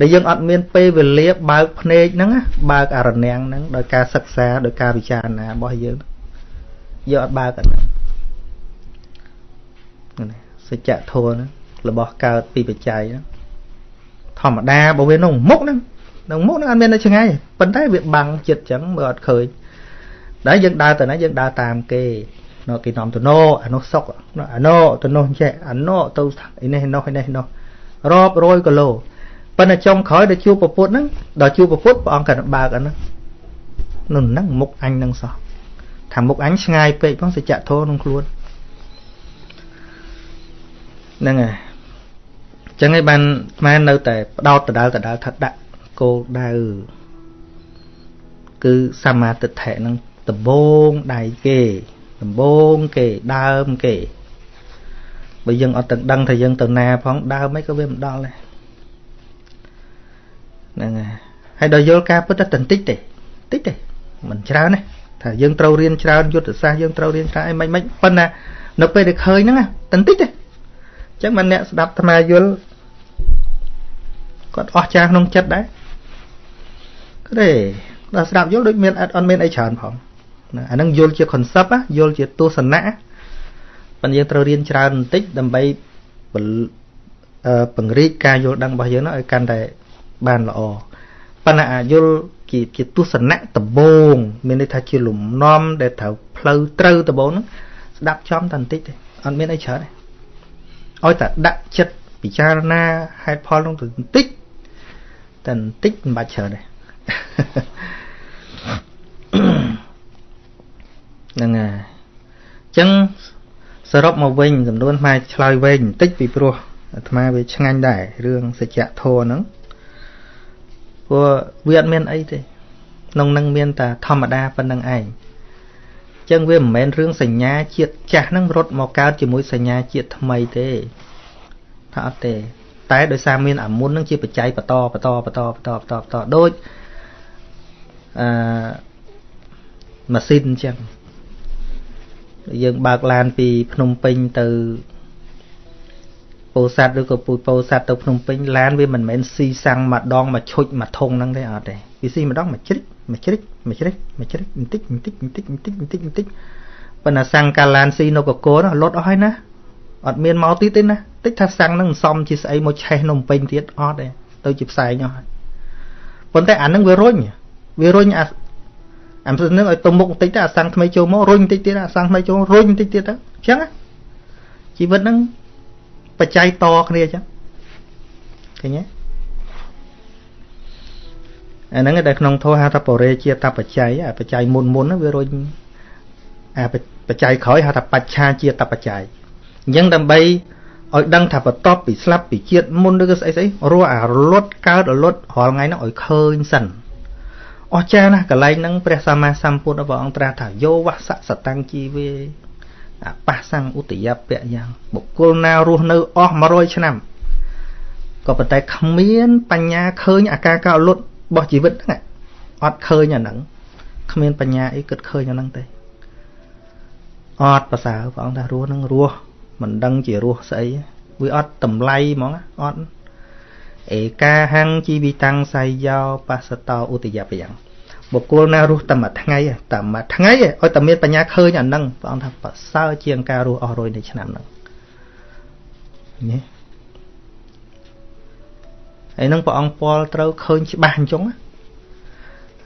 S1: ដែលយើងអត់មានពេលវេលាបើកភ្នែកហ្នឹងបើកអរនាំងហ្នឹងដោយការសិក្សាដោយការពិចារណារបស់យើង យើងអត់បើកអាហ្នឹងសច្ចធម៌ហ្នឹងរបស់កើតពីបច្ច័យហ្នឹងធម្មតាបើវាក្នុងមុខហ្នឹងក្នុងមុខហ្នឹងអត់មាននៅឆ្ងាយប៉ុន្តែវាបាំងចិត្តចឹងមើលអត់ឃើញដែលយើងដើរទៅណាយើងដើរតាមគេនៅគេនាំទៅណូអានោះសុកអាណូទៅនោះចេះអាណូទៅនេះនោះនេះនោះរាប់រយគីឡូប៉ុន្តែចុងក្រោយដល់ជួបពពុទ្ធហ្នឹងដល់ជួបពពុទ្ធព្រះអង្គក៏បើកអាហ្នឹងនោះហ្នឹងមុខអញហ្នឹងសោះ ថាមុខអញឆ្ងាយពេកផងសច្ចធម៌ក្នុងខ្លួនហ្នឹងហើយអញ្ចឹងឯងបានស្មាននៅតែបដោតដដាលដដាលថាដាក់គោលដៅគឺសមាទិដ្ឋិហ្នឹងដំបងដៃគេដំបងគេដើមគេបើយើងអត់ទាំងដឹងថាយើងទៅណាផងដើមអីក៏វាមិនដល់ដែរហ្នឹងហើយហើយដល់យល់ការពិតតែបន្តិចទេតិចទេមិនច្រើនទេ ថាយើងត្រូវរៀនច្រើនយុទ្ធសាស្ត្រយើងត្រូវរៀនច្រើនអីមិនមិនប៉ុន្តែនៅពេលដែលឃើញហ្នឹងបន្តិចទេអញ្ចឹងមិនអ្នកស្ដាប់អាត្មាយល់គាត់អស់ចាក្នុងចិត្តដែរទេដល់ស្ដាប់យល់ដូចមានអត់អត់មានអីច្រើនផងណាអាហ្នឹងយល់ជា concept យល់ជាទស្សនៈប៉ុន្តែយើងត្រូវរៀនច្រើនបន្តិចដើម្បីពង្រីកការយល់ដឹងរបស់យើងនោះឲ្យកាន់តែបានល្អប៉ុន្តែអាយល់ ជាជាទស្សនៈដំបូងមានន័យថាជាលំនាំដែលត្រូវផ្លូវត្រូវដំបូងហ្នឹងស្ដាប់ចំតែបន្តិចទេអត់មានអីច្រើនទេឲ្យតែដាក់ចិត្តពិចារណាហេតុផលនោះទៅបន្តិចតែបន្តិចមិនបាច់ច្រើនទេហ្នឹងហើយអញ្ចឹងសរុបមកវិញចំនួនផ្នែកឆ្លើយវែងបន្តិចពីព្រោះអាត្មាវាឆ្ងាញ់ដែររឿងសច្ចធម៌ហ្នឹង ព្រោះវាអត់មានអីទេក្នុងនឹងមានតែធម្មតាប៉ុណ្្នឹងឯងចឹងវាមិនមែនរឿងសញ្ញាជាតិចាស់ហ្នឹងរត់មកកើតជាមួយសញ្ញាជាតិថ្មីទេថាអត់ទេ តែដោយសារមានអាមុនហ្នឹងជាបច្ច័យបន្តបន្តបន្តបន្តបន្តបន្តដូចអឺម៉ាស៊ីនអញ្ចឹងយើងបើកឡានពីភ្នំពេញទៅ ពោធិ៍សាត់ឬក៏ពូជពោធិ៍សាត់ទៅភ្នំពេញឡានវាមិនមែនស៊ីសាំងម្ដងមកឈុចមកធុងហ្នឹងទេអត់ទេវាស៊ីម្ដងមកជ្រិចមកជ្រិចមកជ្រិចមកជ្រិចបន្តិចបន្តិចបន្តិចបន្តិចបន្តិចបន្តិចប៉ុន្តែសាំងកាឡានស៊ីនៅកកនោះលត់អស់ហើយណាអត់មានមកទៀតទេណាតិចថាសាំងហ្នឹងសំជាស្អីមកឆេះនំពេញទៀតអត់ទេទៅជាផ្សែងអស់ហើយប៉ុន្តែអាហ្នឹងវារុញវារុញអាអាមិននឹងឲ្យទៅមុខបន្តិចទៅអាសាំងថ្មីចូលមករុញបន្តិចទៀតអាសាំងថ្មីចូលរុញបន្តិចទៀតទៅអញ្ចឹងជីវិតហ្នឹង បច្ច័យតគ្នាអញ្ចឹងឃើញទេអាហ្នឹងដែលក្នុងធម៌ហៅថាបរិជាតបច្ច័យអាបច្ច័យមុនមុនវារុញអាបច្ច័យក្រោយហៅថាបច្ឆាជាតបច្ច័យអញ្ចឹងដើម្បីឲ្យដឹងថាបន្ទាប់ពីស្លាប់ពីជាតិមុនឬក៏ស្អីស្អីរស់អារលត់កើតរលត់រាល់ថ្ងៃហ្នឹងឲ្យឃើញសិនអស្ចារ្យណាស់កន្លែងហ្នឹងព្រះសម្មាសម្ពុទ្ធព្រះអង្គត្រាស់ថាយោវសសតាំងជីវេ អបសੰឧតយពៈយ៉ាងបុគ្គលណារស់នៅអស់100ឆ្នាំក៏ប៉ុន្តែគ្មានបញ្ញាឃើញអាការកោលុតរបស់ជីវិតហ្នឹងអត់ឃើញអាហ្នឹងគ្មានបញ្ញាអីគិតឃើញអាហ្នឹងទេអត់ប្រសើរព្រះអង្គថារស់ហ្នឹងរស់មិនដឹងជារស់ស្អីវាអត់តម្លៃហ្មងអត់ឯកាហੰជីវិតាំងសៃយោបសតោឧតយបយ៉ាង បុគ្គលណារស់តែមួយថ្ងៃតែមួយថ្ងៃឲ្យតែមានបញ្ញាឃើញអាហ្នឹងព្រះអង្គថាប្រសើរជាងការរស់អស់រយនៃឆ្នាំហ្នឹងនេះហើយនឹងព្រះអង្គពាល់ត្រូវឃើញច្បាស់អញ្ចឹង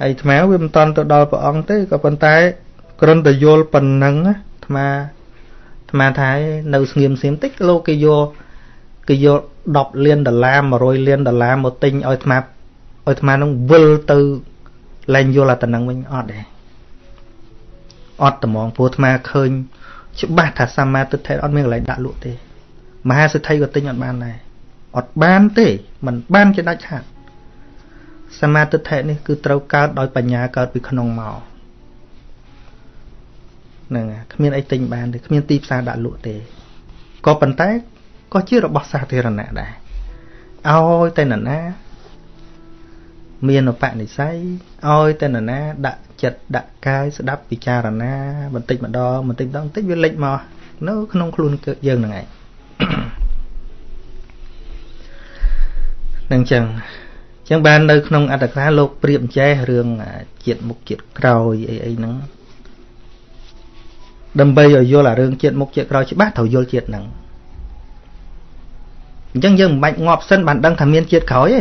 S1: ហើយអាត្មាវាមិនតន់ទៅដល់ព្រះអង្គទេក៏ប៉ុន្តែគ្រាន់តែយល់ប៉ុណ្ណឹងអាត្មាអាត្មាថានៅស្ងៀមស្ងៀមតិចលោកគេយកគេយក10លានដុល្លារ100លានដុល្លារមកទិញឲ្យអាត្មាឲ្យអាត្មានឹងវិលទៅ លែងយល់អាតំណឹងវិញអត់ទេអត់ត្មងព្រោះអាត្មាឃើញច្បាស់ថាសម្មាទិដ្ឋិអត់មានកន្លែងដាក់លក់ទេ មហាសិទ្ធិក៏ទិញអត់បានដែរអត់បានទេมันបានជាដាច់ខាតសមាទិដ្ឋិនេះគឺត្រូវកើតដោយបញ្ញាកើតពីក្នុងមកហ្នឹងគ្មានអីទិញបានទេគ្មានទីផ្សារដាក់លក់ទេក៏ប៉ុន្តែក៏ជារបស់សាធារណៈដែរឲ្យតែនរណា មានឧបនិស្ស័យឲ្យតែនរណា ដាក់ចិត្តដាក់កាយស្ដាប់ពិចារណា បន្តិចម្ដងបន្តិចម្ដងបន្តិចវាលេចមកនៅក្នុងខ្លួនយើងហ្នឹងឯងនឹងចឹងចឹងបាននៅក្នុងអត្តក្រាលោកប្រៀបចេះរឿងជាតិមុខជាតិក្រោយអីអីហ្នឹងដើម្បីឲ្យយល់អារឿងជាតិមុខជាតិក្រោយច្បាស់ត្រូវយល់ជាតិហ្នឹងអញ្ចឹងយើងមិនបាច់ងាប់សិនបានដឹងថាមានជាតិក្រោយទេ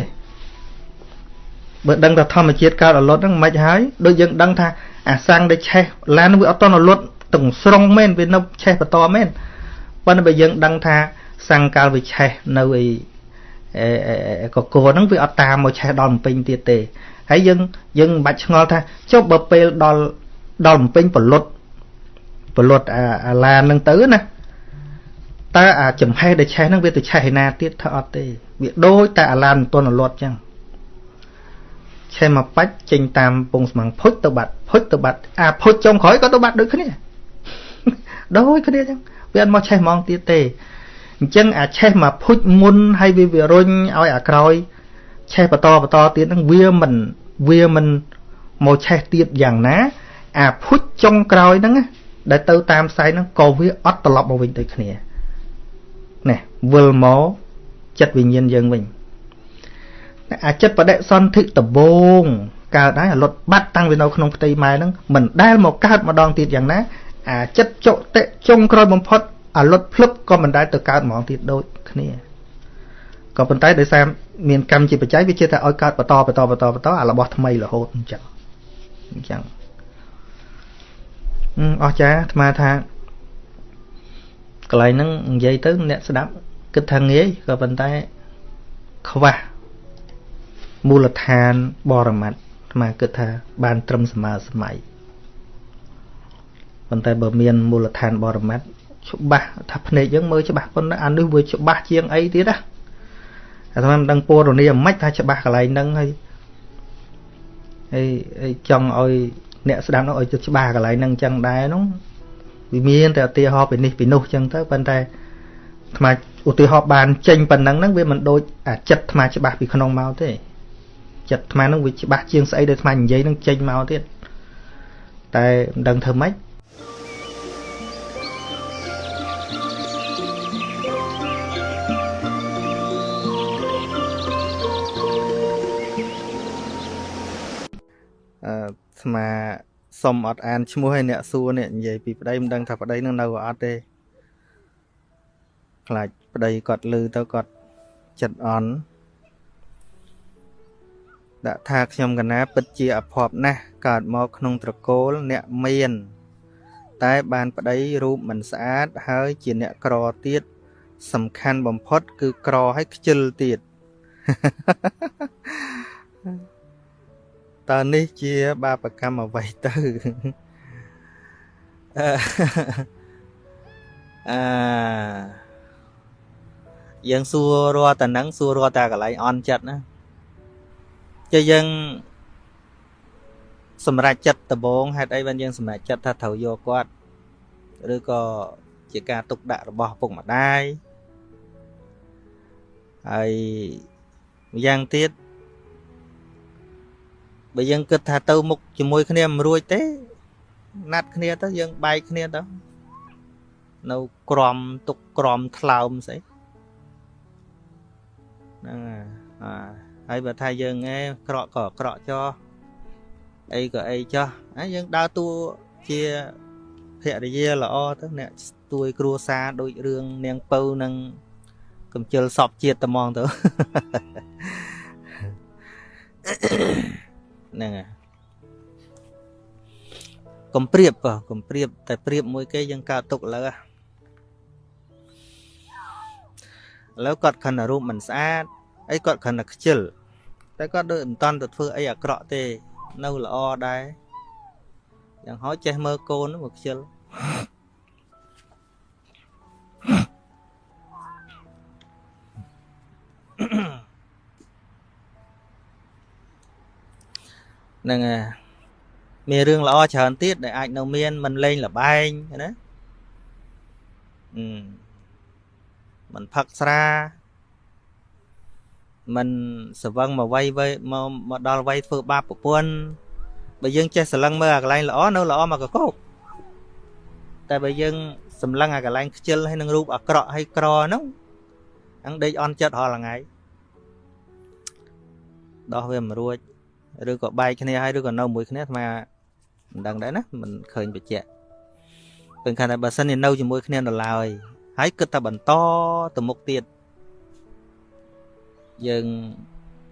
S1: បើដឹងថាធម្មជាតិកើតអលត់ហ្នឹងមិនហើយដូចយើងដឹងថាអាសាំងដែលឆេះឡានវាអត់តអលត់ទាំងស្រុងមែនវានៅឆេះបន្តមែនប៉ុន្តែបើយើងដឹងថាសាំងកាលវាឆេះនៅឯកកហ្នឹងវាអត់តាមមកឆេះដល់បំពេញទៀតទេហើយយើងយើងមិនបាច់ឆ្ងល់ថាចុះបើពេលដល់ដល់បំពេញបលុតបលុតអាឡានហ្នឹងទៅណាតើអាចំហេះដែលឆេះហ្នឹងវាទៅឆេះឯណាទៀតថាអត់ទេវាដូចតែអាឡានមិនទាន់រលត់ចឹង ឆេះមកបាច់ចេញតាមពងស្មាំងភុចទៅបាត់ភុចទៅបាត់អាភុចចុងក្រោយក៏ទៅបាត់ដូចគ្នាដូចគ្នាចឹងវាអត់មកឆេះហ្មងទៀតទេអញ្ចឹងអាឆេះមកភុចមុនហើយវាវារុញឲ្យអាក្រោយឆេះបន្តបន្តទៀតហ្នឹងវាមិនវាមិនមកឆេះទៀតយ៉ាងណា អាភុចចុងក្រោយហ្នឹងដែលទៅតាមផ្សែងហ្នឹងក៏វាអត់ត្រឡប់មកវិញដូចគ្នាណែវិលមកចិត្តវិញ្ញាណយើងវិញ អាចិត្តបដិសន្ធិដបងកើតហើយអាលុតបាត់តាំងពីនៅក្នុងផ្ទៃម៉ែហ្នឹងមិនដែលមកកើតម្ដងទៀតយ៉ាងណាអាចិត្តចុតិចុងក្រោយបំផុតអាលុតភ្លឹបក៏មិនដែលទៅកើតម្ដងទៀតដូចគ្នាក៏ប៉ុន្តែដោយសារមានកម្មជាបច្ច័យវាជាតែឲ្យកើតបន្តបន្តបន្តបន្តអារបស់ថ្មីរហូតអញ្ចឹងអញ្ចឹងអស់ចាអាត្មាថាកន្លែងហ្នឹងនិយាយទៅអ្នកស្ដាប់គិតថាងាយក៏ប៉ុន្តែខ្វះ មូលដ្ឋានបរមត្តអាត្មាគិតថាបានត្រឹមសម័យសម័យប៉ុន្តែបើមានមូលដ្ឋានបរមត្តច្បាស់ថាភ្នែកយើងមើលច្បាស់ប៉ុន្តែអានេះវាច្បាស់ជាងអីទៀតណាអាត្មាមិនដឹងពរនីមិនថាច្បាស់កន្លែងហ្នឹងហើយហើយចង់ឲ្យអ្នកស្ដាប់នោះឲ្យច្បាស់កន្លែងហ្នឹងអញ្ចឹងដែរនោះវាមានតែឧទាហរណ៍ពីនេះពីនោះអញ្ចឹងទៅប៉ុន្តែអាត្មាឧទាហរណ៍បានចេញប៉ុណ្ណឹងហ្នឹងវាមិនដូចអាចិត្តអាត្មាច្បាស់ពីក្នុងមកទេ ចិត្តអាត្មាហ្នឹងវាច្បាស់ជាងស្អីដែលអាត្មានិយាយហ្នឹងចេញមកទៀតតែមិនដឹងធ្វើម៉េចអឺស្មាសុំអត់អានឈ្មោះឲ្យអ្នកសួរនេះនិយាយពីប្តីមិនដឹងថាប្តីនឹងនៅអត់ទេខ្លាចប្តីគាត់លឺទៅគាត់ចិត្តអន់ ដាក់ថាខ្ញុំកណាពិតជាអភ័ព្វណាស់កើតមកក្នុងត្រកូលអ្នកមាន តែបានប្តីរូបមិនស្អាតហើយជាអ្នកក្រទៀតសំខាន់បំផុត គឺក្រហើយខ្ជិលទៀតតើនេះជាបាបកម្មអ្វីទៅអឺយើងសួររត់តែនឹងសួររត់តែកន្លែងអន់ចិត្តណា ជាយើងសម្រេចចិត្តដំបងហេតុអីបានយើងសម្រេចចិត្តថាត្រូវយកគាត់ឬក៏ជាការទុកដាក់របស់ពុកម្ដាយហើយម្យ៉ាងទៀតបើយើងគិតថាទៅមុខជាមួយគ្នាមិនរួចទេ ណាត់គ្នាទៅយើងបែកគ្នាទៅនៅក្រំទុកក្រំថ្លើមស្អីហ្នឹងហើយ ហើយបើថាយើងឯងក្រក់ក៏ក្រក់ចោះអីក៏អីចោះហើយយើងដើរតួជាភរិយាល្អទៅអ្នកស្ទួយគ្រួសារដូចរឿងនាងពៅនឹងកំជិលសពជាតិត្មងទៅហ្នឹងហើយកុំព្រៀបក៏កុំព្រៀបតែព្រៀបមួយគេយើងកើតទុកឥឡូវឥឡូវគាត់ខិនរូបមិនស្អាតអីគាត់ខិនតែខ្ជិល តែគាត់ដូចមិនតន់ទៅធ្វើអីអាក្រក់ទេ នៅល្អដែរយ៉ាងហោចចេះមើលកូនមកខ្ជិលហ្នឹងហើយមានរឿងល្អច្រើនទៀតដែលអាចនៅមានមិនលេងលបែងណាអឺមិនផឹកស្រា មិនសវឹងមកវ័យវ័យមកមកដល់វ័យធ្វើបាបប្រពន្ធបើយើងចេះស្រឡឹងមើលអាកន្លែងល្អនៅល្អមកកកោកតែបើយើងសម្លឹងអាកន្លែងខ្ជិលហើយនឹងរូបអាក្រក់ហើយក្រហ្នឹងហ្នឹងដេកអន់ចិត្តរាល់ថ្ងៃដោះវាមិនរួចឬក៏បែកគ្នាហើយឬក៏នៅមួយគ្នាអាត្មាមិនដឹងដែរណាមិនឃើញបញ្ជាក់ពេលខាងតែបើសិនជានៅជាមួយគ្នានៅឡើយហើយគិតតែបន្តទៅមុខទៀត យើង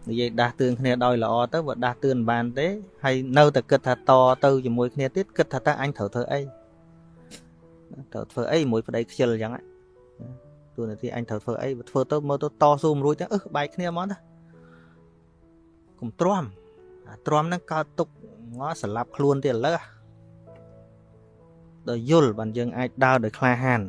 S1: និយាយដាស់តឿនគ្នាដោយល្អទៅបើដាស់តឿនបានទេហើយនៅតែគិតថាតទៅជាមួយគ្នាទៀតគិតថាតើអញត្រូវធ្វើអីត្រូវធ្វើអីមួយប្តីខ្ជិលអញ្ចឹងទូនាទីអញត្រូវធ្វើអីបើធ្វើទៅមើលទៅតស៊ូមិនរួចទៅអឺបែកគ្នាហ្មងតាកុំទ្រាំអាទ្រាំហ្នឹងកើតទុកងស្លាប់ខ្លួនទៀតឥឡូវដល់យល់បានយើងអាចដើរដោយក្លាហាន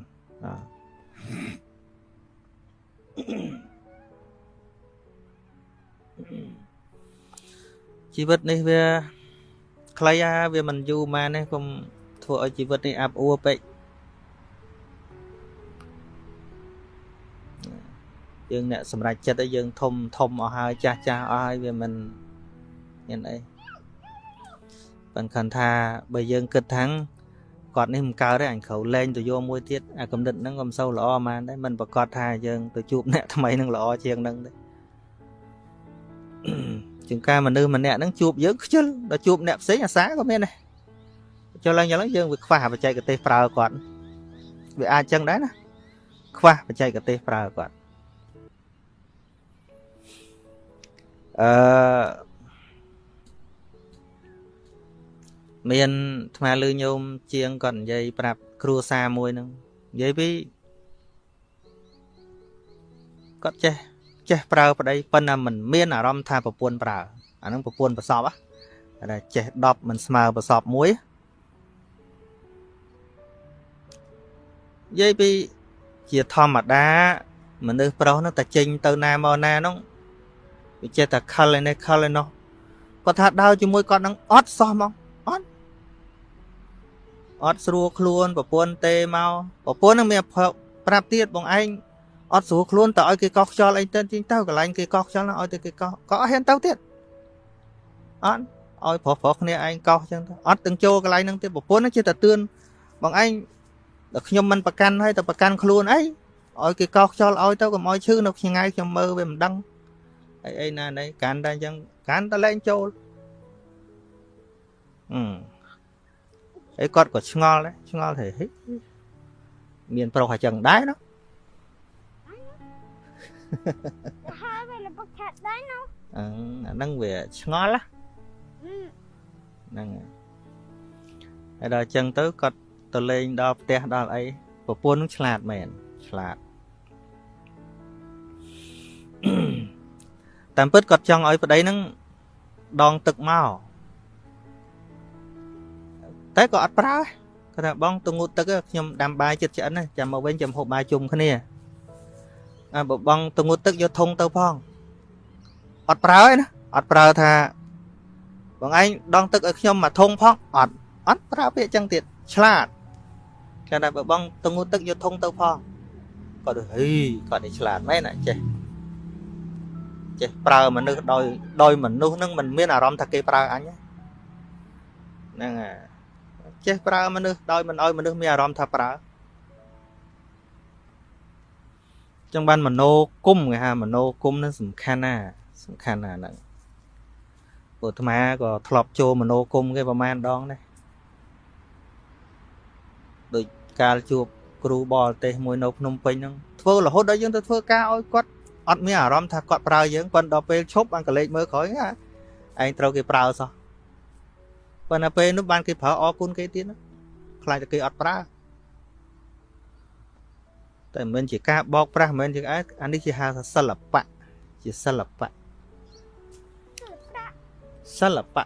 S1: ជីវិតនេះវាខ្លីអាវាមិនយូរម៉ានទេកុំធ្វើឲ្យជីវិតនេះអាប់អួរពេកយើងអ្នកសម្រេចចិត្តឲ្យយើងធំធំអស់ហើយចាស់ចាស់អស់ហើយវាមិនមានអីប៉ុន្តែថាបើយើងគិតថាងគាត់នេះមិនកើតទេអញត្រូវលែងទៅយកមួយទៀតអាកំណត់ហ្នឹងក៏មិនសូវល្អហ្មងដែរមិនប្រកាសថាយើងទៅជួបអ្នកថ្មីនឹងល្អជាងហ្នឹងទេ ជាងការមនុស្សម្នាក់ហ្នឹងជួបយើងខ្ជិលដល់ជួបអ្នកផ្សេងអាសាក៏មានដែរចុះឡើងយ៉ាងហ្នឹងយើងវាខ្វះបច្ចេកទេសប្រើគាត់វាអាចចឹងដែរណាខ្វះបច្ចេកទេសប្រើគាត់អឺមានថ្មលឺញោមជាងគាត់និយាយប្រាប់គ្រួសារមួយហ្នឹងនិយាយពីគាត់ចេះ ចេះប្រើប្តីប៉ុន្តែមិនមានអារម្មណ៍ថាប្រពន្ធប្រើអាហ្នឹងប្រពន្ធប្រសពតែចេះ10មិនស្មើប្រសពមួយនិយាយពីជាធម្មតាមនុស្សប្រុសហ្នឹងតែចេញទៅណាមកណាហ្នឹងវាចេះតែខលឯនេះខលឯនោះគាត់ថាដើរជាមួយគាត់នឹងអត់សោះហ្មងអត់ស្រួលខ្លួនប្រពន្ធទេមកប្រពន្ធនឹងមានប្រាប់ទៀតបងឯង អត់ស្រួលខ្លួនតើឲ្យគេកោះខ្យល់អីទៅទីទៅកន្លែងគេកោះខ្យល់ឲ្យទៅគេកោះក៏អត់ហ៊ានទៅទៀតអត់ឲ្យប្រុសប្រុសគ្នាឯងកោះចឹងទៅអត់ទាំងចូលកន្លែងហ្នឹងទៀតប្រពន្ធជាតែទឿនបងឯងដល់ខ្ញុំមិនប្រកាន់ហើយតែប្រកាន់ខ្លួនអីឲ្យគេកោះខ្យល់ឲ្យទៅកុំឲ្យឈឺនៅឆ្ងាយខ្ញុំមើលវាមិនដឹងអីអីណាណីកាន់តែអញ្ចឹងកាន់តែលែងចូលអឺអីគាត់ក៏ឆ្ងល់ដែរឆ្ងល់ថាហិមានប្រុសអញ្ចឹងដែរណា
S2: ហើយវាលពុកឆាត់ដែរណា
S1: អឺអាហ្នឹងវាឆ្ងល់ណាហ្នឹងហើយដល់អញ្ចឹងទៅគាត់ទៅលេងដល់ផ្ទះដល់អីប្រពន្ធនឹងឆ្លាតមែនឆ្លាតតាមពិតគាត់ចង់ឲ្យប្តីនឹងដងទឹកមកតែក៏អត់ប្រើគាត់ថាបងទៅងូតទឹកខ្ញុំដាំបាយចិត្តឆ្អិនចាំមកវិញចាំហូបបាយជុំគ្នា អាបើបងទៅងូតទឹកយកធុងទៅផងអត់ប្រើទេណាអត់ប្រើថាបងឯងដងទឹកឲ្យខ្ញុំមកធុងផងអត់អត់ប្រើពាក្យចឹងទៀតឆ្លាតគាត់ថាបើបងទៅងូតទឹកយកធុងទៅផងគាត់ហីគាត់នេះឆ្លាតមែនណាចេះចេះប្រើមនុស្សដោយដោយមនុស្សនឹងមិនមានអារម្មណ៍ថាគេប្រើអញហ្នឹងហើយចេះប្រើមនុស្សដោយមិនឲ្យមនុស្សមានអារម្មណ៍ថាប្រើ ចឹងបានមโนគុំគេហៅមโนគុំនឹងសំខាន់ណាសំខាន់ណាហ្នឹងពុទ្ធមាក៏ធ្លាប់ចូលមโนគុំគេប្រហែលដងដែរដូចកាលជួបគ្រូបរទេសមួយនៅភ្នំពេញហ្នឹងធ្វើរហូតដល់យើងទៅធ្វើការឲ្យគាត់អត់មានអារម្មណ៍ថាគាត់ប្រើយើងប៉ុន្តែដល់ពេលឈប់អង្គលេចមើលក្រោយឯងត្រូវគេប្រើសោះប៉ុន្តែពេលនោះបានគេប្រើអរគុណគេទៀតខ្លាចតែគេអត់ប្រើ តែមិនជាការបោកប្រាស់មិនជាអានេះជាហៅថាសិល្បៈជាសិល្បៈសិល្បៈ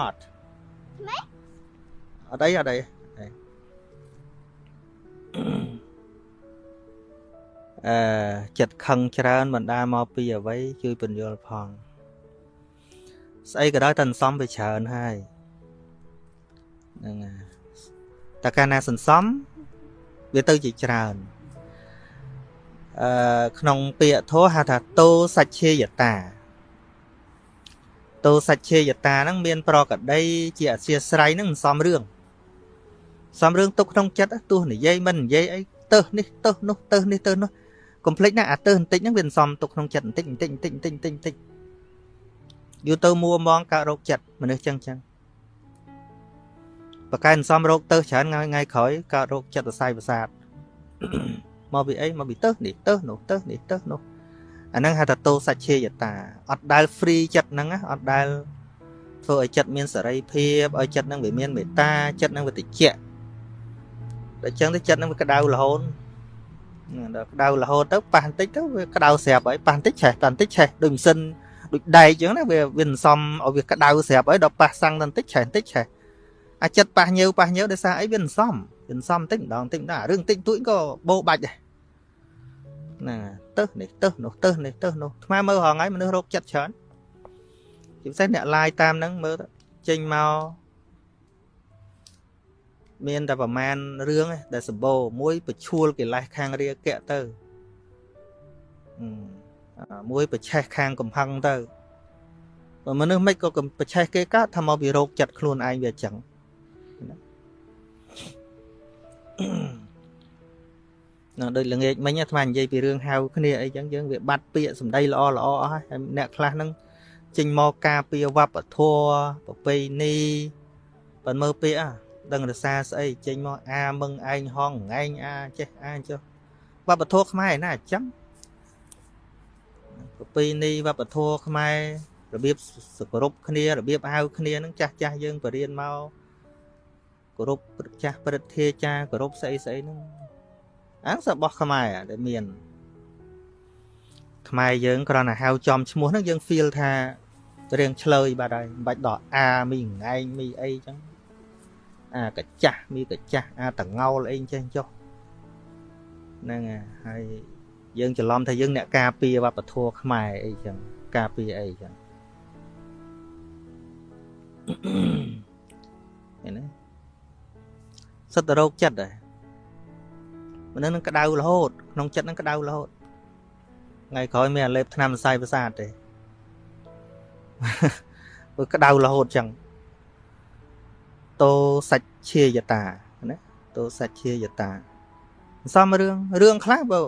S1: art អត់អីអត់អីអឺចិត្តខឹងច្រើនបណ្ដាមកពីអ្វីជួយពន្យល់ផង ស្អីក៏ដោយតែសន្សំវាច្រើនហើយហ្នឹងហើយតែកាលណាសន្សំ វាទៅជាច្រើនអឺក្នុងពាក្យធម៌ហៅថាតោសច្ឆេយតាតោសច្ឆេយតាហ្នឹងមាន ប្រកដី ជាអធិស្រ័យហ្នឹងមិនសមរឿងសំរឿងទុកក្នុងចិត្តទោះនិយាយមិននិយាយអីទៅនេះទៅនោះទៅនេះទៅនោះកុំភ្លេចណាអាទៅបន្តិចហ្នឹងវាសំទុកក្នុងចិត្តបន្តិចបន្តិចបន្តិចបន្តិចបន្តិចបន្តិចយូរទៅមួមងកើតរោគចិត្តមនុស្សចឹងចឹង បកែសំរោគទៅច្រើនថ្ងៃថ្ងៃក្រោយកើតរោគចិត្តសរសៃប្រសាទមកពីអីមកពីទៅនេះទៅនោះទៅនេះទៅនោះអាហ្នឹងហៅថាតោសច្ឆេយតាអត់ដែល free ចិត្តហ្នឹងអត់ដែលធ្វើឲ្យចិត្តមានសេរីភាពឲ្យចិត្តហ្នឹងវាមានមេត្តាចិត្តហ្នឹងវាតិចដល់ចឹងទៅចិត្តនឹងវាក្តៅរហូតដល់ក្តៅរហូតទៅប៉ះបន្តិចទៅវាក្តៅស្រាប់ហើយប៉ះបន្តិចឆេះប៉ះបន្តិចឆេះដូចម៉ាស៊ីនដូចដែកចឹងណាវាវាសំឲ្យវាក្តៅស្រាប់ហើយដល់ប៉ះសាំងបន្តិចឆេះបន្តិចឆេះ អាចិត្តប៉ះញើប៉ះញើដោយសារអីវាសំវាសំបន្តិចម្ដងបន្តិចម្ដងរឿងតិចតួចក៏បោបាច់ដែរណាទៅនេះទៅនោះទៅនេះទៅនោះថ្មមើលរងហើយមនុស្សរោគចិត្តច្រើនជាពិសេសអ្នកឡាយតាមហ្នឹងមើលចេញមកមានតែប្រមាណរឿងដែលសម្បូរមួយបឈួលកិលេសខាងរាគៈទៅមួយប្រឆេះខាងកំផឹងទៅបើមនុស្សមិនក៏ប្រឆេះគេកើតថាមកពីរោគចិត្តខ្លួនឯងវាអញ្ចឹង ណាដូចល្ងាចមិញអាត្មានិយាយពីរឿងហៅគ្នាអីចឹងយើងវាបាត់ពាក្យសម្ដីល្អល្អអស់ហើយអ្នកខ្លះហ្នឹងចេញមកការពារវប្បធម៌ប្រពៃណីបើមើលពាក្យអាដឹងរសាស្អីចេញមកអាមឹងឯងហងឯងអាចេះអាចុះវប្បធម៌ខ្មែរណាអញ្ចឹងប្រពៃណីវប្បធម៌ខ្មែររបៀបសគោរពគ្នារបៀបហៅគ្នានឹងចាស់ចាស់យើងបរៀនមក គោរពចាស់ព្រឹទ្ធាចារគោរពស្អីស្អីហ្នឹងអាសរបស់ខ្មែរដែលមានខ្មែរយើងគ្រាន់តែហៅចំឈ្មោះហ្នឹងយើង feel ថារៀងឆ្លើយបាត់ហើយមិនបាច់ដល់អាមីងឯងមីអីចឹងអាកចាស់មានកចាស់អាតងោលអីចេះចុះហ្នឹងហើយយើងច្រឡំថាយើងអ្នកការពារវប្បធម៌ខ្មែរអីចឹងការពារអីចឹងឃើញទេ សិតតរោគចិត្តដែរមនុស្សនឹងក្តៅរហូត ក្នុងចិត្តនឹងក្តៅរហូតថ្ងៃក្រោយមានអាលេបថ្នាំសរសៃប្រសាទទេវាក្តៅរហូតចឹងតោសច្ឆេយតាណាតោសច្ឆេយតាសំរឿងរឿងខ្លះបើ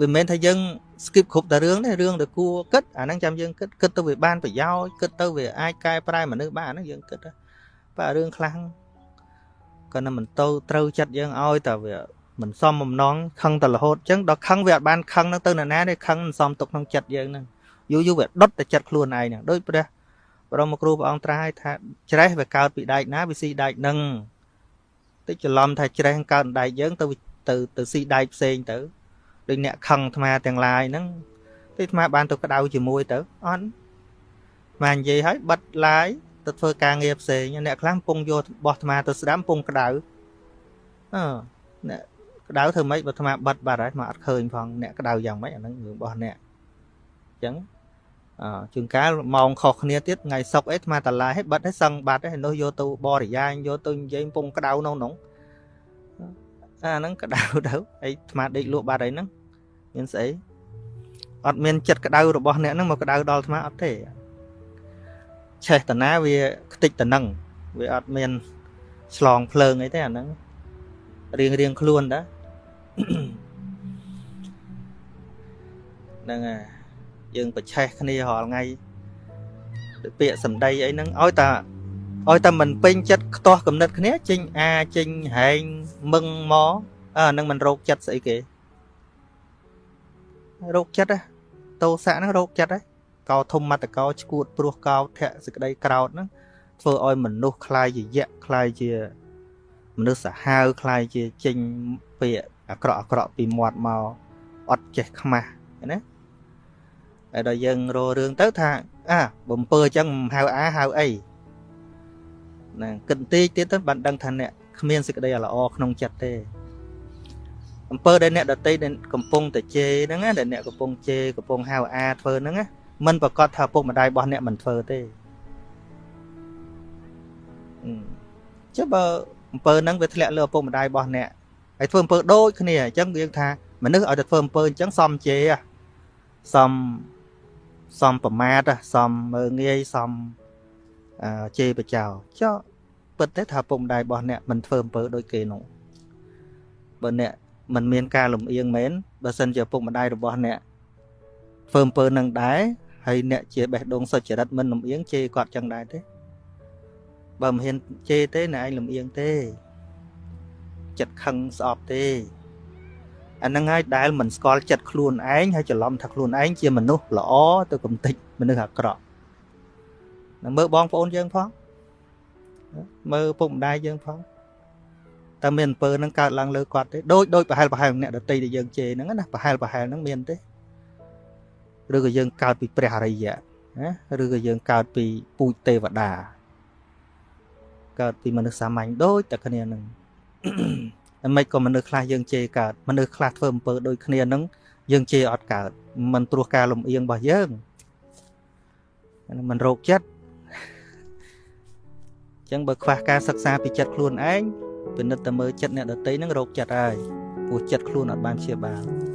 S1: វាមិនមែនថាយើង skip គ្រប់តែរឿងទេរឿងដែលគួរគិតអាហ្នឹងចាំយើងគិតគិតទៅវាបានប្រយោជន៍គិតទៅវាអាចកែប្រែមនុស្សបានហ្នឹងយើងគិតបើរឿងខ្លះ ក៏នឹងមិនទៅត្រូវចិត្តយើងឲ្យតែវាមិនសមបំណងខឹងតែរហូតអញ្ចឹងដល់ខឹងវាអត់បានខឹងនឹងទៅនរណាទេខឹងមិនសមទុកក្នុងចិត្តយើងហ្នឹងយូរយូរវាដុតតែចិត្តខ្លួនឯងហ្នឹងដូចព្រះបរមគ្រូព្រះអង្គត្រាស់ថាច្រេះវាកើតពីដែកណាវាស៊ីដែកនឹងតិចច្រឡំថាច្រេះកើតដែកយើងទៅទៅទៅស៊ីដែកផ្សេងទៅដូចអ្នកខឹងអាត្មាទាំងឡាយហ្នឹងទីអាត្មាបានទៅក្តៅជាមួយទៅអត់អានិយាយឲ្យបិទឡាយ ទៅធ្វើការងារផ្សេងអ្នកខ្លះកំពុងយកបោះអាត្មាទៅស្ដាំកំពុងក្តៅអឺអ្នកក្តៅធ្វើម៉េចបើអាត្មាបិទបាត់ហើយអាត្មាអត់ឃើញផងអ្នកក្តៅយ៉ាងម៉េចអាហ្នឹងរឿងរបស់អ្នកអញ្ចឹងជួនកាលម៉ោងខុសគ្នាទៀតថ្ងៃសុកអីអាត្មាតឡាយឲ្យបិទឲ្យសឹងបាត់ហើយនោះយកទៅបរិយាយយកទៅនិយាយពងក្តៅនៅក្នុងអាហ្នឹងក្តៅទៅអីអាត្មាដេកលក់បាត់អីហ្នឹងមានស្អីអត់មានចិត្តក្តៅរបស់អ្នកហ្នឹងមកក្តៅដល់អាត្មាអត់ទេ ឆេះតាណាវាខ្ទេចតំណឹងវាអត់មានឆ្លងភ្លើងអីទេអាហ្នឹងរៀងរៀងខ្លួនតាហ្នឹងហើយយើងប្រឆេះគ្នារាល់ថ្ងៃដូចពាក្យសម្ដីអីហ្នឹងឲ្យតាឲ្យតែមិនពេញចិត្តខ្ទាស់កំណត់គ្នាចេញអាចេញហែងមឹងមកអាហ្នឹងមិនរោគចិត្តស្អីគេរោគចិត្តតោសៈហ្នឹងរោគចិត្តហ្នឹង កោធំមតកោឈួតព្រោះកោធៈសេចក្តីក្រោតហ្នឹងធ្វើឲ្យមនុស្សคล้ายជាយៈคล้ายជាមនុស្សសាហាវคล้ายជាចេញពាក្យអាក្រក់អាក្រក់ពីមាត់មកអត់ចេះខ្មាស់ណាហើយដល់យើងរករឿងទៅថាអាបំពើអញ្ចឹងមិនហៅអាហៅអីណាគិតបន្តិចទៀតទៅបានដឹងថាអ្នកគ្មានសេចក្តីល្អក្នុងចិត្តទេអំពើដែលអ្នកដតីដែលកំពុងតែជេរហ្នឹងណាដែលអ្នកកំពុងជេរកំពុងហៅអាធ្វើហ្នឹងណា មិនប្រកាសថាពុកម្ដាយរបស់អ្នកមិនធ្វើទេចុះបើអំពើហ្នឹងវាធ្លាក់លើឪពុកម្ដាយរបស់អ្នកហើយធ្វើអំពើដូចគ្នាអញ្ចឹងយើងថាមនុស្សឲ្យតែធ្វើអំពើអញ្ចឹងសំជេរសំសំប្រមាទសំមើងងាយសំអឺជេរបចោចុះពិតទេថាពុកម្ដាយរបស់អ្នកមិនធ្វើអំពើដូចគេនោះបើអ្នកមិនមានការលំអៀងមែនបើសិនជាពុកម្ដាយរបស់អ្នកធ្វើអំពើនឹងដែរ ហើយអ្នកជាបេះដូងសុចរិតមិនលំអៀងជេរគាត់ចឹងដែរទេបើមិនហ៊ានជេរទេអ្នកឯងលំអៀងទេចិត្តខឹងស្អប់ទេអាហ្នឹងហើយដែលមិនស្គាល់ចិត្តខ្លួនឯងហើយច្រឡំថាខ្លួនឯងជាមនុស្សល្អទៅកំតិចមនុស្សអាក្រក់នឹងមើលបងប្អូនយើងផងមើលពុកម្ដាយយើងផងតើមានអំពើហ្នឹងកើតឡើងលើគាត់ទេដូចដូចប្រហែលប្រហែលអ្នកដតីដែលយើងជេរហ្នឹងណាប្រហែលប្រហែលហ្នឹងមានទេ ឬក៏យើងកើតពីព្រះអរិយណាឬក៏យើងកើតពីពូជទេវតាកើតពីមនុស្សសាមញ្ញដូចតែគ្នានឹងតែមិនក៏មនុស្សខ្លះយើងជេរកើតមនុស្សខ្លះធ្វើអំពើដូចគ្នានឹងយើងជេរអត់កើតមិនព្រោះការលំអៀងរបស់យើងមិនរោគចិត្តអញ្ចឹងបើខ្វះការសិក្សាពីចិត្តខ្លួនឯងពិនិត្យតែមើលចិត្តអ្នកដទៃនឹងរោគចិត្តហើយព្រោះចិត្តខ្លួនអត់បានព្យាបាល